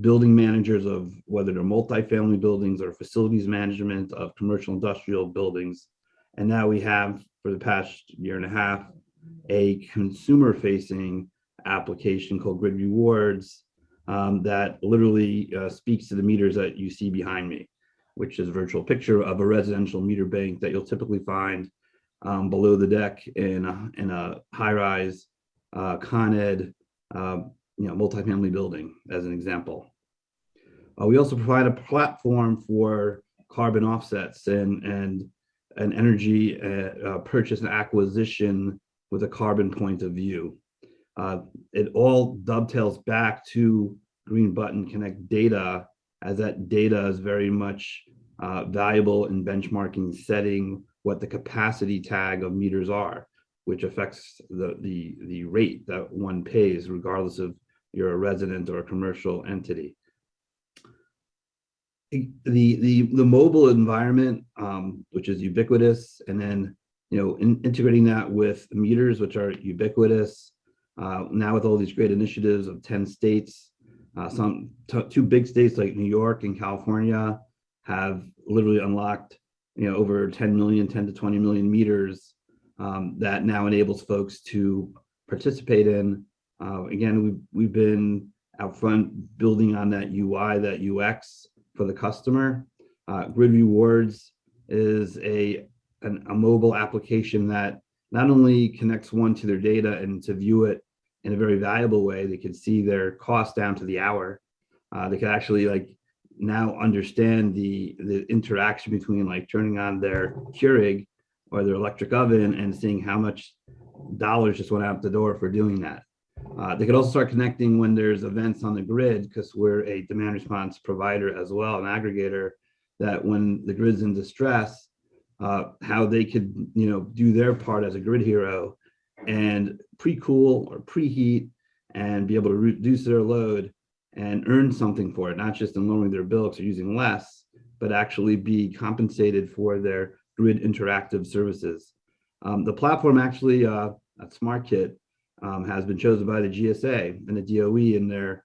building managers of whether they're multifamily buildings or facilities management of commercial industrial buildings. And now we have, for the past year and a half, a consumer facing application called Grid Rewards um, that literally uh, speaks to the meters that you see behind me, which is a virtual picture of a residential meter bank that you'll typically find um, below the deck in a, in a high rise uh, Con Ed uh, you know, multifamily building as an example. Uh, we also provide a platform for carbon offsets and, and an energy uh, uh, purchase and acquisition with a carbon point of view. Uh, it all dovetails back to Green Button Connect data as that data is very much uh, valuable in benchmarking, setting what the capacity tag of meters are, which affects the, the, the rate that one pays regardless of you're a resident or a commercial entity. The, the, the mobile environment, um, which is ubiquitous, and then you know, in, integrating that with meters, which are ubiquitous, uh, now with all these great initiatives of 10 states, uh, some two big states like New York and California have literally unlocked, you know, over 10 million, 10 to 20 million meters um, that now enables folks to participate in. Uh, again, we've, we've been out front building on that UI, that UX for the customer. Uh, Grid Rewards is a an, a mobile application that not only connects one to their data and to view it in a very valuable way, they can see their cost down to the hour. Uh, they can actually like now understand the the interaction between like turning on their Keurig or their electric oven and seeing how much dollars just went out the door for doing that. Uh, they could also start connecting when there's events on the grid because we're a demand response provider as well, an aggregator that when the grid's in distress, uh, how they could, you know, do their part as a grid hero and pre-cool or preheat and be able to reduce their load and earn something for it, not just in lowering their bill because they're using less, but actually be compensated for their grid interactive services. Um, the platform actually, uh, SmartKit, um, has been chosen by the GSA and the DOE in their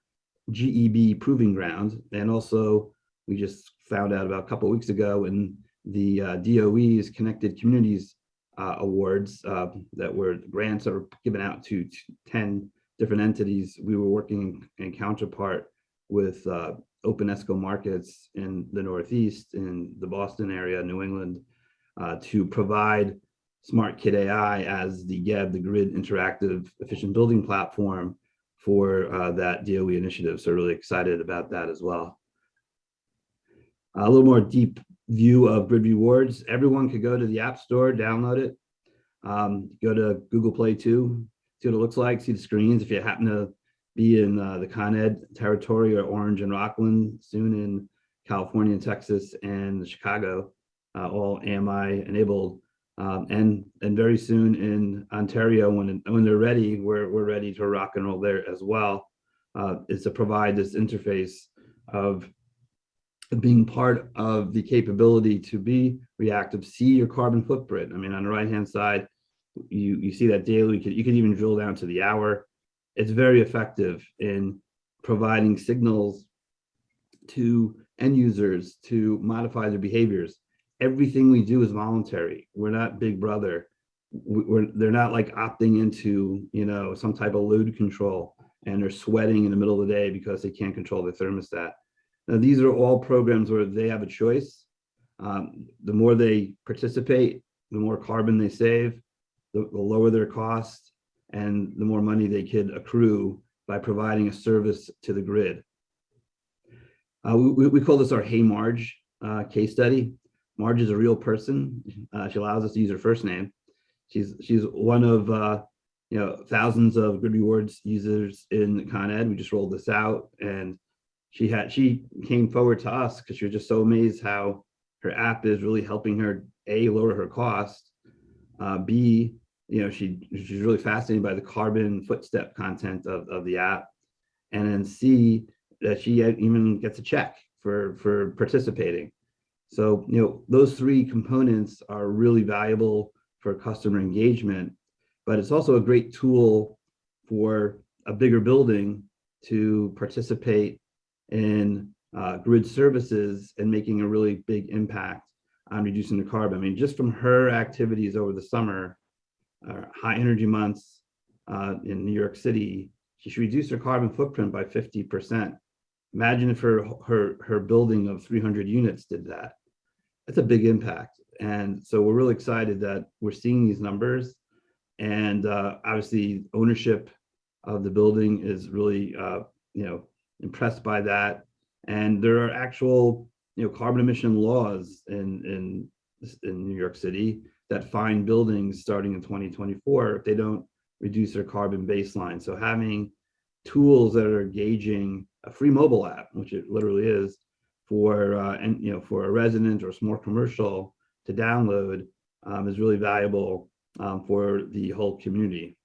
GEB proving ground. And also, we just found out about a couple weeks ago in the uh, DOE's Connected Communities uh, Awards uh, that were grants that were given out to 10 different entities. We were working in counterpart with uh, Open ESCO markets in the Northeast, in the Boston area, New England, uh, to provide Smart Kit AI as the GEB, the Grid Interactive Efficient Building Platform for uh, that DOE initiative. So really excited about that as well. A little more deep view of Grid Rewards. Everyone could go to the App Store, download it. Um, go to Google Play too, see what it looks like, see the screens. If you happen to be in uh, the Con Ed territory or Orange and Rockland, soon in California and Texas and Chicago, uh, all AMI enabled. Um, and and very soon in Ontario, when when they're ready, we're we're ready to rock and roll there as well. Uh, is to provide this interface of being part of the capability to be reactive, see your carbon footprint. I mean, on the right hand side, you you see that daily. You could you could even drill down to the hour. It's very effective in providing signals to end users to modify their behaviors everything we do is voluntary. We're not big brother. We- We're, they're not like opting into, you know, some type of load control and they're sweating in the middle of the day because they can't control the thermostat. Now, these are all programs where they have a choice. Um, the more they participate, the more carbon they save, the, the lower their cost, and the more money they could accrue by providing a service to the grid. Uh, we, we call this our Hey Marge uh, case study. Marge is a real person. Uh, she allows us to use her first name. She's she's one of uh, you know thousands of Grid Rewards users in Con Ed. We just rolled this out, and she had she came forward to us because she was just so amazed how her app is really helping her a lower her cost, uh, b you know she she's really fascinated by the carbon footstep content of of the app, and then c that she even gets a check for for participating. So, you know, those three components are really valuable for customer engagement, but it's also a great tool for a bigger building to participate in uh, grid services and making a really big impact on reducing the carbon. I mean, just from her activities over the summer, uh, high energy months uh, in New York City, she reduced her carbon footprint by 50%. Imagine if her, her, her building of 300 units did that. That's a big impact. And so we're really excited that we're seeing these numbers. And uh, obviously ownership of the building is really, uh, you know, impressed by that. And there are actual, you know, carbon emission laws in, in, in New York City that fine buildings starting in 2024 if they don't reduce their carbon baseline. So having tools that are gauging a free mobile app, which it literally is, for uh, and you know for a resident or small commercial to download um, is really valuable um, for the whole community.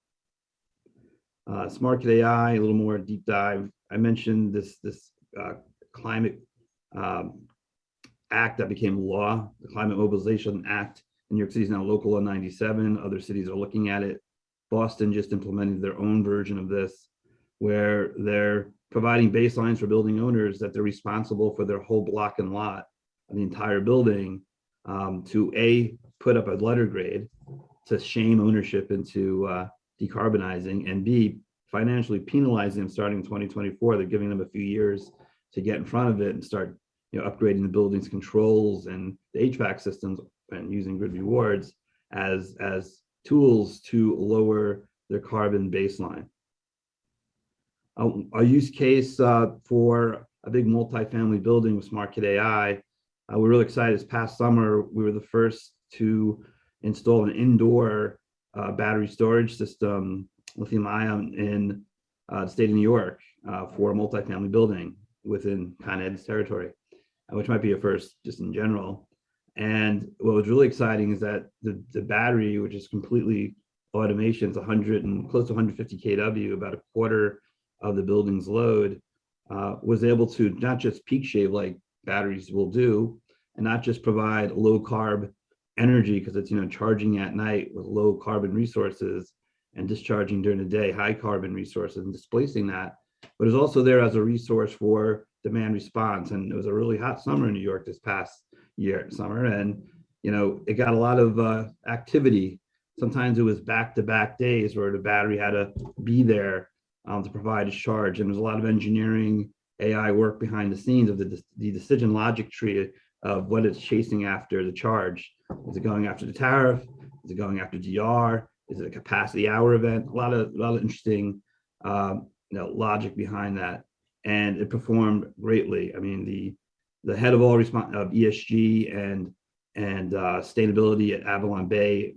Uh, Smart AI, a little more deep dive. I mentioned this this uh, climate um, act that became law, the Climate Mobilization Act in New York City is now local law 97. Other cities are looking at it. Boston just implemented their own version of this, where they're providing baselines for building owners that they're responsible for their whole block and lot of the entire building um, to a put up a letter grade to shame ownership into uh, decarbonizing and b financially penalizing them starting in 2024 they're giving them a few years to get in front of it and start you know upgrading the building's controls and the hvac systems and using grid rewards as as tools to lower their carbon baseline a, a use case uh, for a big multifamily building with Smart Kit AI. Uh, we're really excited. This past summer, we were the first to install an indoor uh, battery storage system, lithium ion, in uh, the state of New York uh, for a multifamily building within Con Ed's territory, which might be a first just in general. And what was really exciting is that the, the battery, which is completely automation, it's 100 and close to 150 kW, about a quarter of the building's load, uh, was able to not just peak shave like batteries will do, and not just provide low carb energy because it's you know charging at night with low carbon resources and discharging during the day high carbon resources and displacing that, but is also there as a resource for demand response. And it was a really hot summer in New York this past year summer, and you know it got a lot of uh, activity. Sometimes it was back-to-back days where the battery had to be there um, to provide a charge. And there's a lot of engineering AI work behind the scenes of the, the decision logic tree of what it's chasing after the charge. Is it going after the tariff? Is it going after DR? Is it a capacity hour event? A lot of, a lot of interesting um, you know, logic behind that. And it performed greatly. I mean, the the head of all response of ESG and and uh, sustainability at AvalonBay,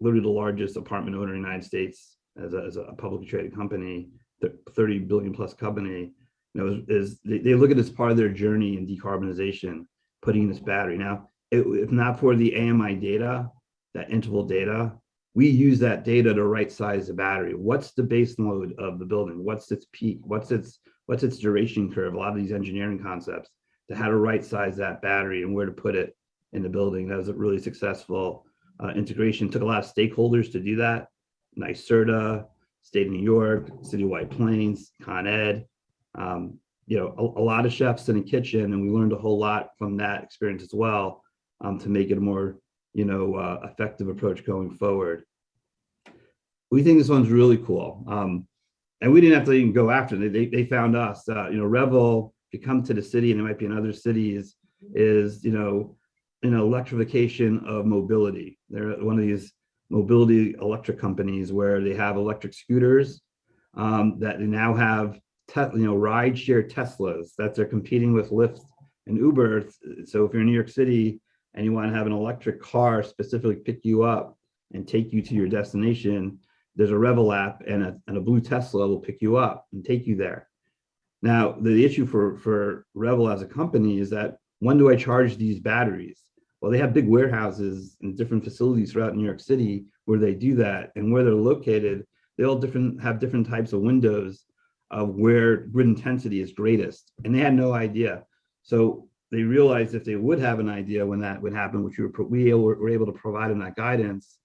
literally the largest apartment owner in the United States as a, as a publicly traded company, 30 billion plus company, you know, is, is they, they, look at this part of their journey in decarbonization, putting in this battery. Now, it, if not for the AMI data, that interval data, we use that data to right size the battery. What's the base load of the building? What's its peak? What's its what's its duration curve? A lot of these engineering concepts to how to right size that battery and where to put it in the building. That was a really successful uh, integration. Took a lot of stakeholders to do that. NYSERDA, state of New York, City of White Plains, Con Ed, um, you know, a, a, lot of chefs in the kitchen, and we learned a whole lot from that experience as well um, to make it a more, you know, uh, effective approach going forward. We think this one's really cool. Um, and we didn't have to even go after it. They, they found us, uh, you know, Revel, if you come to the city and it might be in other cities, is, you know, an electrification of mobility. They're one of these mobility electric companies where they have electric scooters um, that they now have, you know, ride share Teslas that they're competing with Lyft and Uber. So if you're in New York City and you want to have an electric car specifically pick you up and take you to your destination, there's a Revel app and a, and a blue Tesla will pick you up and take you there. Now, the issue for, for Revel as a company is that when do I charge these batteries? Well, they have big warehouses and different facilities throughout New York City where they do that and where they're located, they all different have different types of windows of where grid intensity is greatest. And they had no idea. So they realized if they would have an idea when that would happen, which we were, we were able to provide them that guidance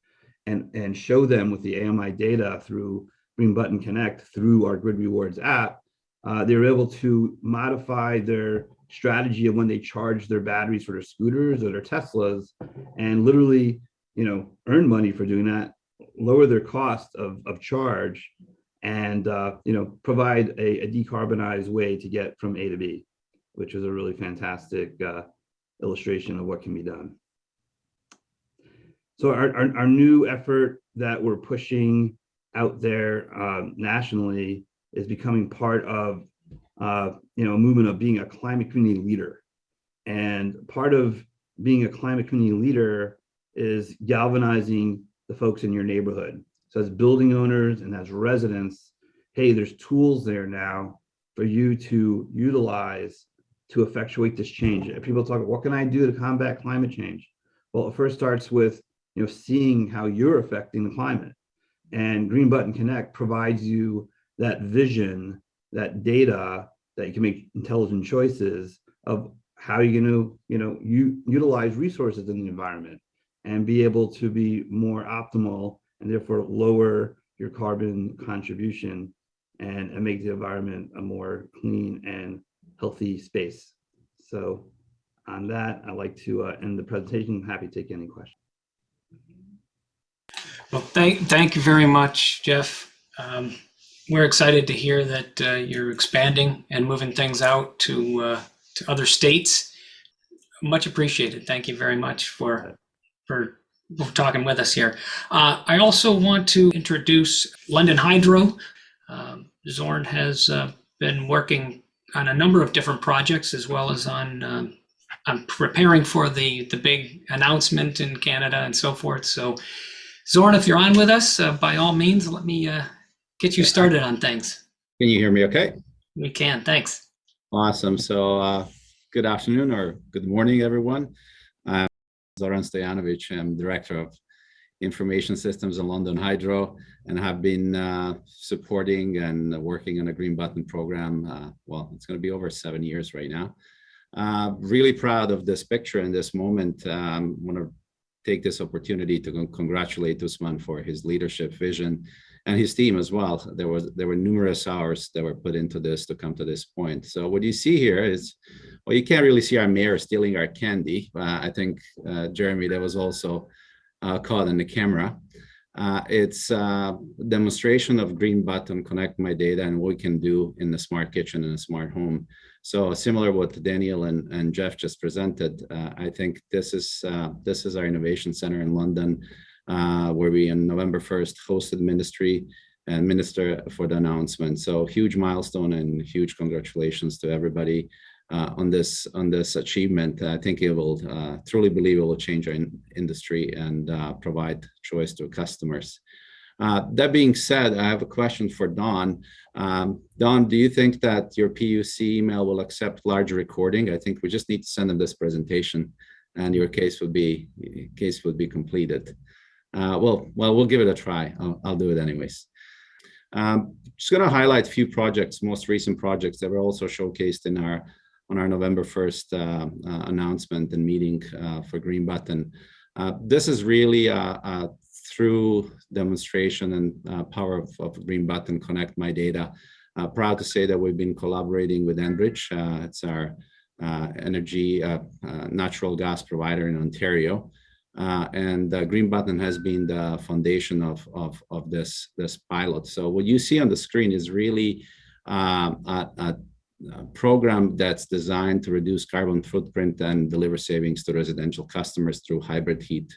and, and show them with the AMI data through Green Button Connect through our Grid Rewards app, uh, they were able to modify their strategy of when they charge their batteries for their scooters or their Teslas and literally, you know, earn money for doing that, lower their cost of, of charge and, uh, you know, provide a, a decarbonized way to get from A to B, which is a really fantastic uh, illustration of what can be done. So our, our, our new effort that we're pushing out there um, nationally is becoming part of uh, you know, a movement of being a climate community leader. And part of being a climate community leader is galvanizing the folks in your neighborhood. So as building owners and as residents, hey, there's tools there now for you to utilize to effectuate this change. People talk, what can I do to combat climate change? Well, it first starts with you know seeing how you're affecting the climate. And Green Button Connect provides you that vision that data that you can make intelligent choices of how you're going to, you know, you utilize resources in the environment and be able to be more optimal and therefore lower your carbon contribution and, and make the environment a more clean and healthy space. So on that, I'd like to uh, end the presentation. I'm happy to take any questions. Well, thank, thank you very much, Jeff. Um, we're excited to hear that uh, you're expanding and moving things out to uh, to other states. Much appreciated. Thank you very much for for talking with us here. Uh, I also want to introduce London Hydro. Um, Zoran has uh, been working on a number of different projects as well as on um, on preparing for the the big announcement in Canada and so forth. So, Zoran, if you're on with us, uh, by all means, let me uh, get you started on things. Can you hear me okay? We can, thanks. Awesome. So uh, good afternoon or good morning, everyone. I'm Zoran Stojanovic. I'm Director of Information Systems in London Hydro and have been uh, supporting and working on a Green Button program. Uh, well, it's going to be over seven years right now. Uh, really proud of this picture and this moment. Um, want to take this opportunity to congratulate Usman for his leadership vision and his team as well. There was there were numerous hours that were put into this to come to this point. So what you see here is, well, you can't really see our mayor stealing our candy. Uh, I think uh, Jeremy, that was also caught in the camera. Uh, it's a demonstration of Green Button Connect My Data and what we can do in the smart kitchen and a smart home. So similar what Daniel and, and Jeff just presented, uh, I think this is uh, this is our innovation center in London uh, where we on November 1st hosted ministry and minister for the announcement. So huge milestone and huge congratulations to everybody uh, on this on this achievement. I think it will uh, truly believe it will change our in industry and uh, provide choice to customers. Uh, that being said, I have a question for Don. Um, Don, do you think that your PUC email will accept large recording? I think we just need to send them this presentation and your case would be case would be completed. Uh, well, well, we'll give it a try. I'll, I'll do it anyways. Um, just going to highlight a few projects, most recent projects that were also showcased in our on our November 1st uh, uh, announcement and meeting uh, for Green Button. Uh, this is really a, through demonstration and uh, power of, of, Green Button Connect My Data. proud to say that we've been collaborating with Enbridge. it's our uh, energy, uh, uh, natural gas provider in Ontario. Uh, and uh, Green Button has been the foundation of, of, of this, this pilot. So what you see on the screen is really um, a, a, a program that's designed to reduce carbon footprint and deliver savings to residential customers through hybrid heat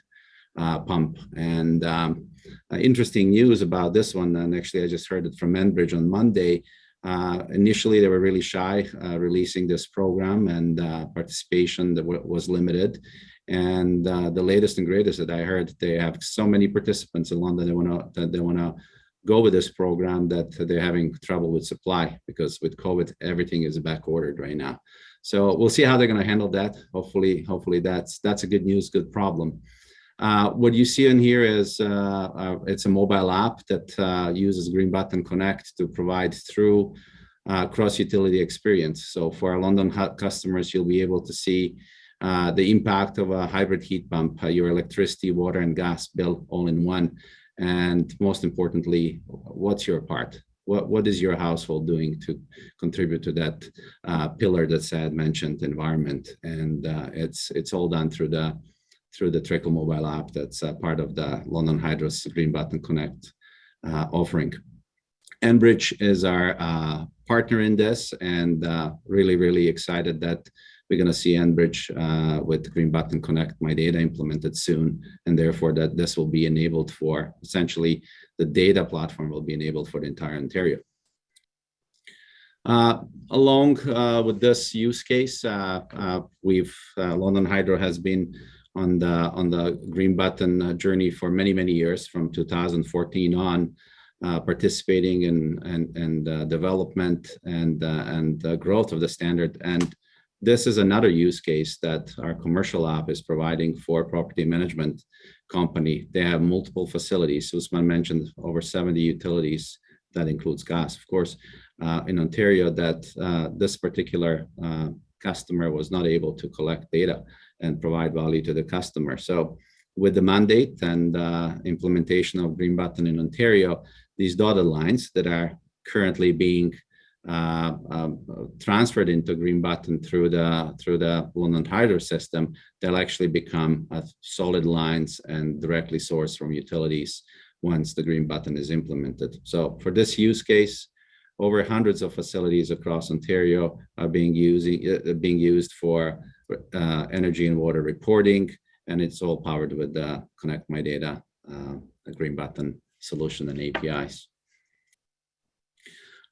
uh, pump. And um, uh, interesting news about this one, and actually I just heard it from Enbridge on Monday. Uh, initially, they were really shy uh, releasing this program and uh, participation that was limited. And uh, the latest and greatest that I heard, they have so many participants in London. They want to they want to go with this program that they're having trouble with supply because with COVID, everything is back ordered right now. So we'll see how they're going to handle that. Hopefully, hopefully that's that's a good news, good problem. Uh, what you see in here is uh, uh, it's a mobile app that uh, uses Green Button Connect to provide through uh, cross utility experience. So for our London customers, you'll be able to see uh, the impact of a hybrid heat pump, uh, your electricity, water, and gas bill all in one. And most importantly, what's your part? What, what is your household doing to contribute to that uh, pillar that Syed mentioned, environment? And uh, it's it's all done through the through the Trickle mobile app that's uh, part of the London Hydro's Green Button Connect offering. Enbridge is our partner in this and really, really excited that we're going to see Enbridge uh, with Green Button Connect My Data implemented soon, and therefore that this will be enabled for essentially the data platform will be enabled for the entire Ontario. Uh, along uh, with this use case, uh, uh, we've uh, London Hydro has been on the on the Green Button journey for many many years, from 2014 on, participating in and and development and and growth of the standard and this is another use case that our commercial app is providing for property management company. They have multiple facilities. Usman mentioned over 70 utilities that includes gas. Of course, uh, in Ontario, that uh, this particular uh, customer was not able to collect data and provide value to the customer. So with the mandate and uh, implementation of Green Button in Ontario, these dotted lines that are currently being uh, um, transferred into green button through the through the London Hydro system, they'll actually become uh, solid lines and directly sourced from utilities once the green button is implemented. So for this use case, over hundreds of facilities across Ontario are being using uh, being used for uh, energy and water reporting, and it's all powered with the Connect My Data, uh, green button solution and APIs.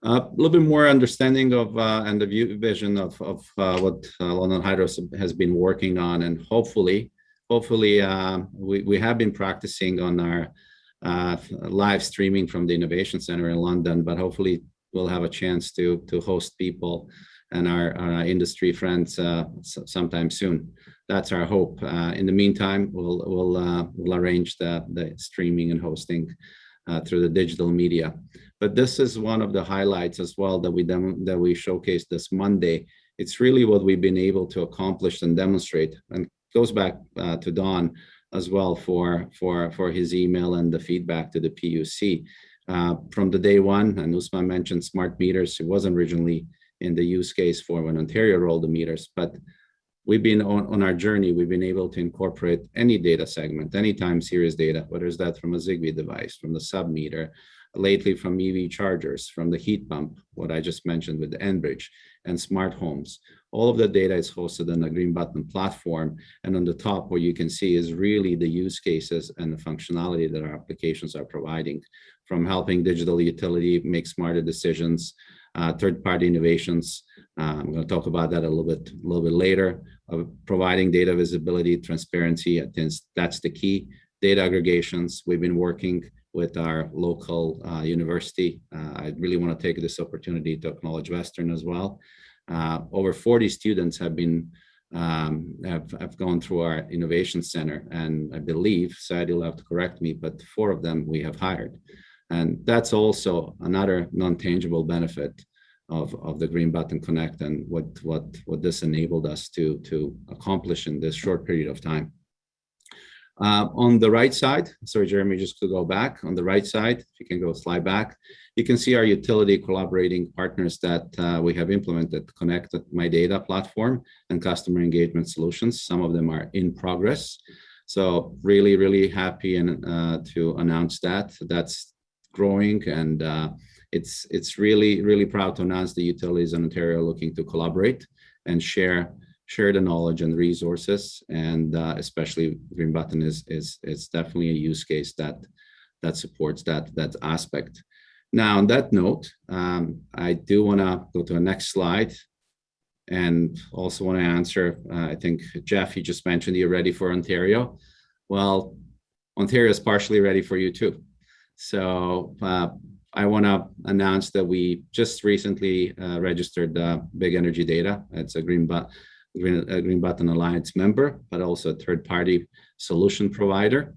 Uh, a little bit more understanding of uh, and the view vision of, of uh, what uh, London Hydro has been working on and hopefully hopefully uh, we, we have been practicing on our uh, live streaming from the Innovation Center in London but hopefully we'll have a chance to to host people and our, our industry friends sometime soon. That's our hope. In the meantime we'll we'll we'll arrange the the streaming and hosting through the digital media but this is one of the highlights as well that we that we showcased this Monday. It's really what we've been able to accomplish and demonstrate, and goes back uh, to Don as well for for for his email and the feedback to the PUC uh, from the day one. And Usman mentioned smart meters. It wasn't originally in the use case for when Ontario rolled the meters, but we've been on, on our journey, we've been able to incorporate any data segment, any time series data, whether it's that from a Zigbee device, from the sub meter, lately from EV chargers, from the heat pump, what I just mentioned with the Enbridge and smart homes. All of the data is hosted on the Green Button platform. And on the top, what you can see is really the use cases and the functionality that our applications are providing from helping digital utility make smarter decisions, uh, third-party innovations. Uh, I'm going to talk about that a little bit, a little bit later. Providing data visibility, transparency. I think that's the key. Data aggregations. We've been working with our local uh, university. Uh, I really want to take this opportunity to acknowledge Western as well. Uh, over 40 students have been um, have, have gone through our innovation center and I believe, Syed you'll have to correct me, but four of them we have hired. And that's also another non-tangible benefit of, of the Green Button Connect and what, what, what this enabled us to, to accomplish in this short period of time. Uh, on the right side, sorry, Jeremy, just to go back on the right side, if you can go slide back, you can see our utility collaborating partners that uh, we have implemented, connected My Data platform and customer engagement solutions. Some of them are in progress. So really, really happy and uh, to announce that that's growing and uh, it's it's really, really proud to announce the utilities in Ontario looking to collaborate and share share the knowledge and resources and uh, especially green button is is is definitely a use case that that supports that that aspect. Now on that note um, i do want to go to the next slide and also want to answer uh, i think jeff you just mentioned you're ready for ontario. Well ontario is partially ready for you too. So uh, I want to announce that we just recently uh, registered uh, Big Energy Data. It's a Green, but Green, Green Button Alliance member, but also a third-party solution provider.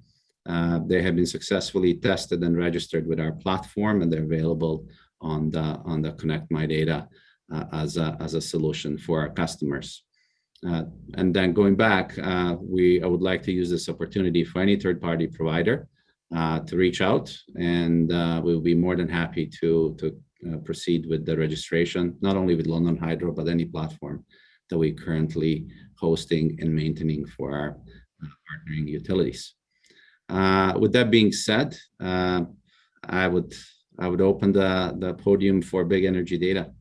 Uh, they have been successfully tested and registered with our platform, and they're available on the on the Connect My Data uh, as a as a solution for our customers. Uh, and then going back, uh, we I would like to use this opportunity for any third-party provider uh, to reach out and uh, we'll be more than happy to, to uh, proceed with the registration, not only with London Hydro, but any platform that we're currently hosting and maintaining for our partnering utilities. with that being said, I would I would open the, the podium for big energy data.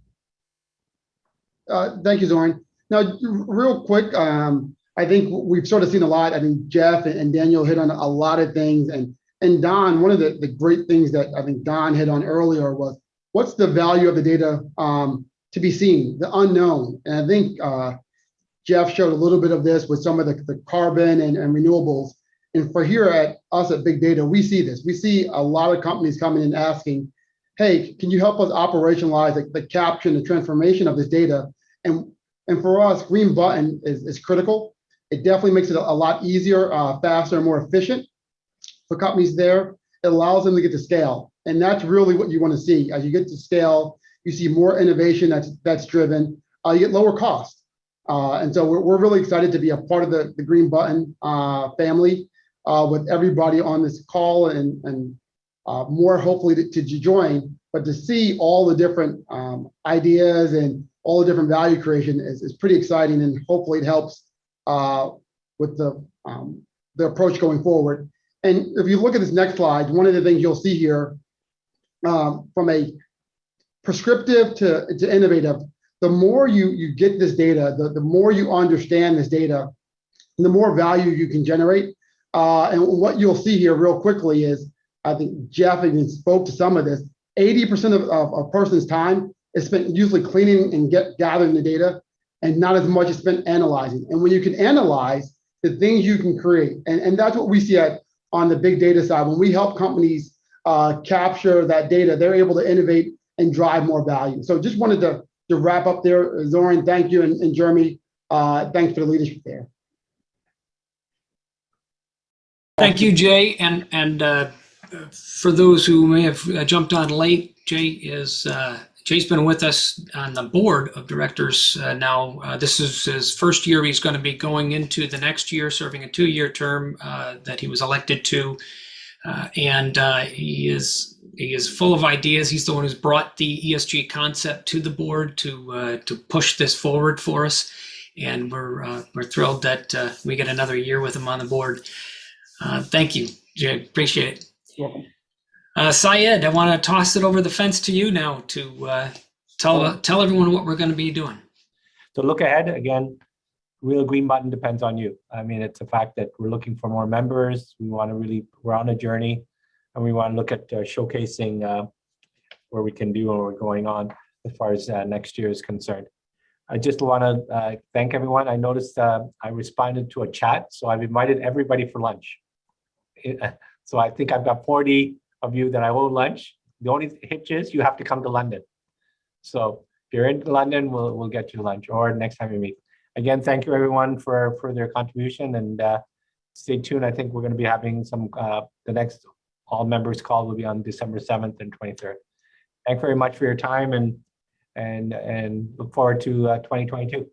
Uh, thank you, Zoran. Now, real quick, um, I think we've sort of seen a lot. I think Jeff and Daniel hit on a lot of things, and and Don, one of the, the great things that I think Don hit on earlier was what's the value of the data um, to be seen, the unknown. And I think uh, Jeff showed a little bit of this with some of the, the carbon and, and renewables. And for here at us at Big Data, we see this. We see a lot of companies coming in asking, hey, can you help us operationalize the, the capture and the transformation of this data? And, and for us, Green Button is, is critical. It definitely makes it a, a lot easier, uh, faster, and more efficient for companies there. It allows them to get to scale. And that's really what you want to see. As you get to scale, you see more innovation that's that's driven. Uh, you get lower cost. Uh, and so we're, we're really excited to be a part of the, the Green Button uh, family uh, with everybody on this call and, and uh, more hopefully to, to, join, but to see all the different um, ideas and all the different value creation is, is pretty exciting and hopefully it helps uh, with the, um, the approach going forward. And if you look at this next slide, one of the things you'll see here um, from a prescriptive to, to innovative, the more you, you get this data, the, the more you understand this data, the more value you can generate. Uh, and what you'll see here real quickly is, I think Jeff even spoke to some of this, 80% of, of a person's time is spent usually cleaning and get gathering the data and not as much is spent analyzing. And when you can analyze the things you can create, and, and that's what we see at on the big data side. When we help companies uh, capture that data, they're able to innovate and drive more value. So just wanted to, to wrap up there. Zoran, thank you. And, and Jeremy, uh, thanks for the leadership there. Thank you, Jay. And, and uh, for those who may have uh, jumped on late, Jay is uh, Jay's been with us on the board of directors uh, now. Uh, this is his first year. He's going to be going into the next year, serving a two-year term uh, that he was elected to, uh, and uh, he is he is full of ideas. He's the one who's brought the ESG concept to the board to uh, to push this forward for us, and we're we're thrilled that we get another year with him on the board. thank you, Jay. Appreciate it. Welcome. Uh, Syed, I want to toss it over the fence to you now to uh, tell uh, tell everyone what we're going to be doing. So look ahead again. Real green button depends on you. I mean, it's a fact that we're looking for more members. We want to really we're on a journey, and we want to look at uh, showcasing uh, where we can do and we're going on as far as uh, next year is concerned. I just want to thank everyone. I noticed I responded to a chat, so I've invited everybody for lunch. so I think I've got 40 of you that I owe lunch. The only hitch is you have to come to London. So if you're in London, we'll, we'll get you lunch or next time we meet. Again, thank you everyone for, for their contribution and uh, stay tuned. I think we're going to be having some, uh, the next all members call will be on December 7th and 23rd. Thank you very much for your time and and and look forward to uh, 2022.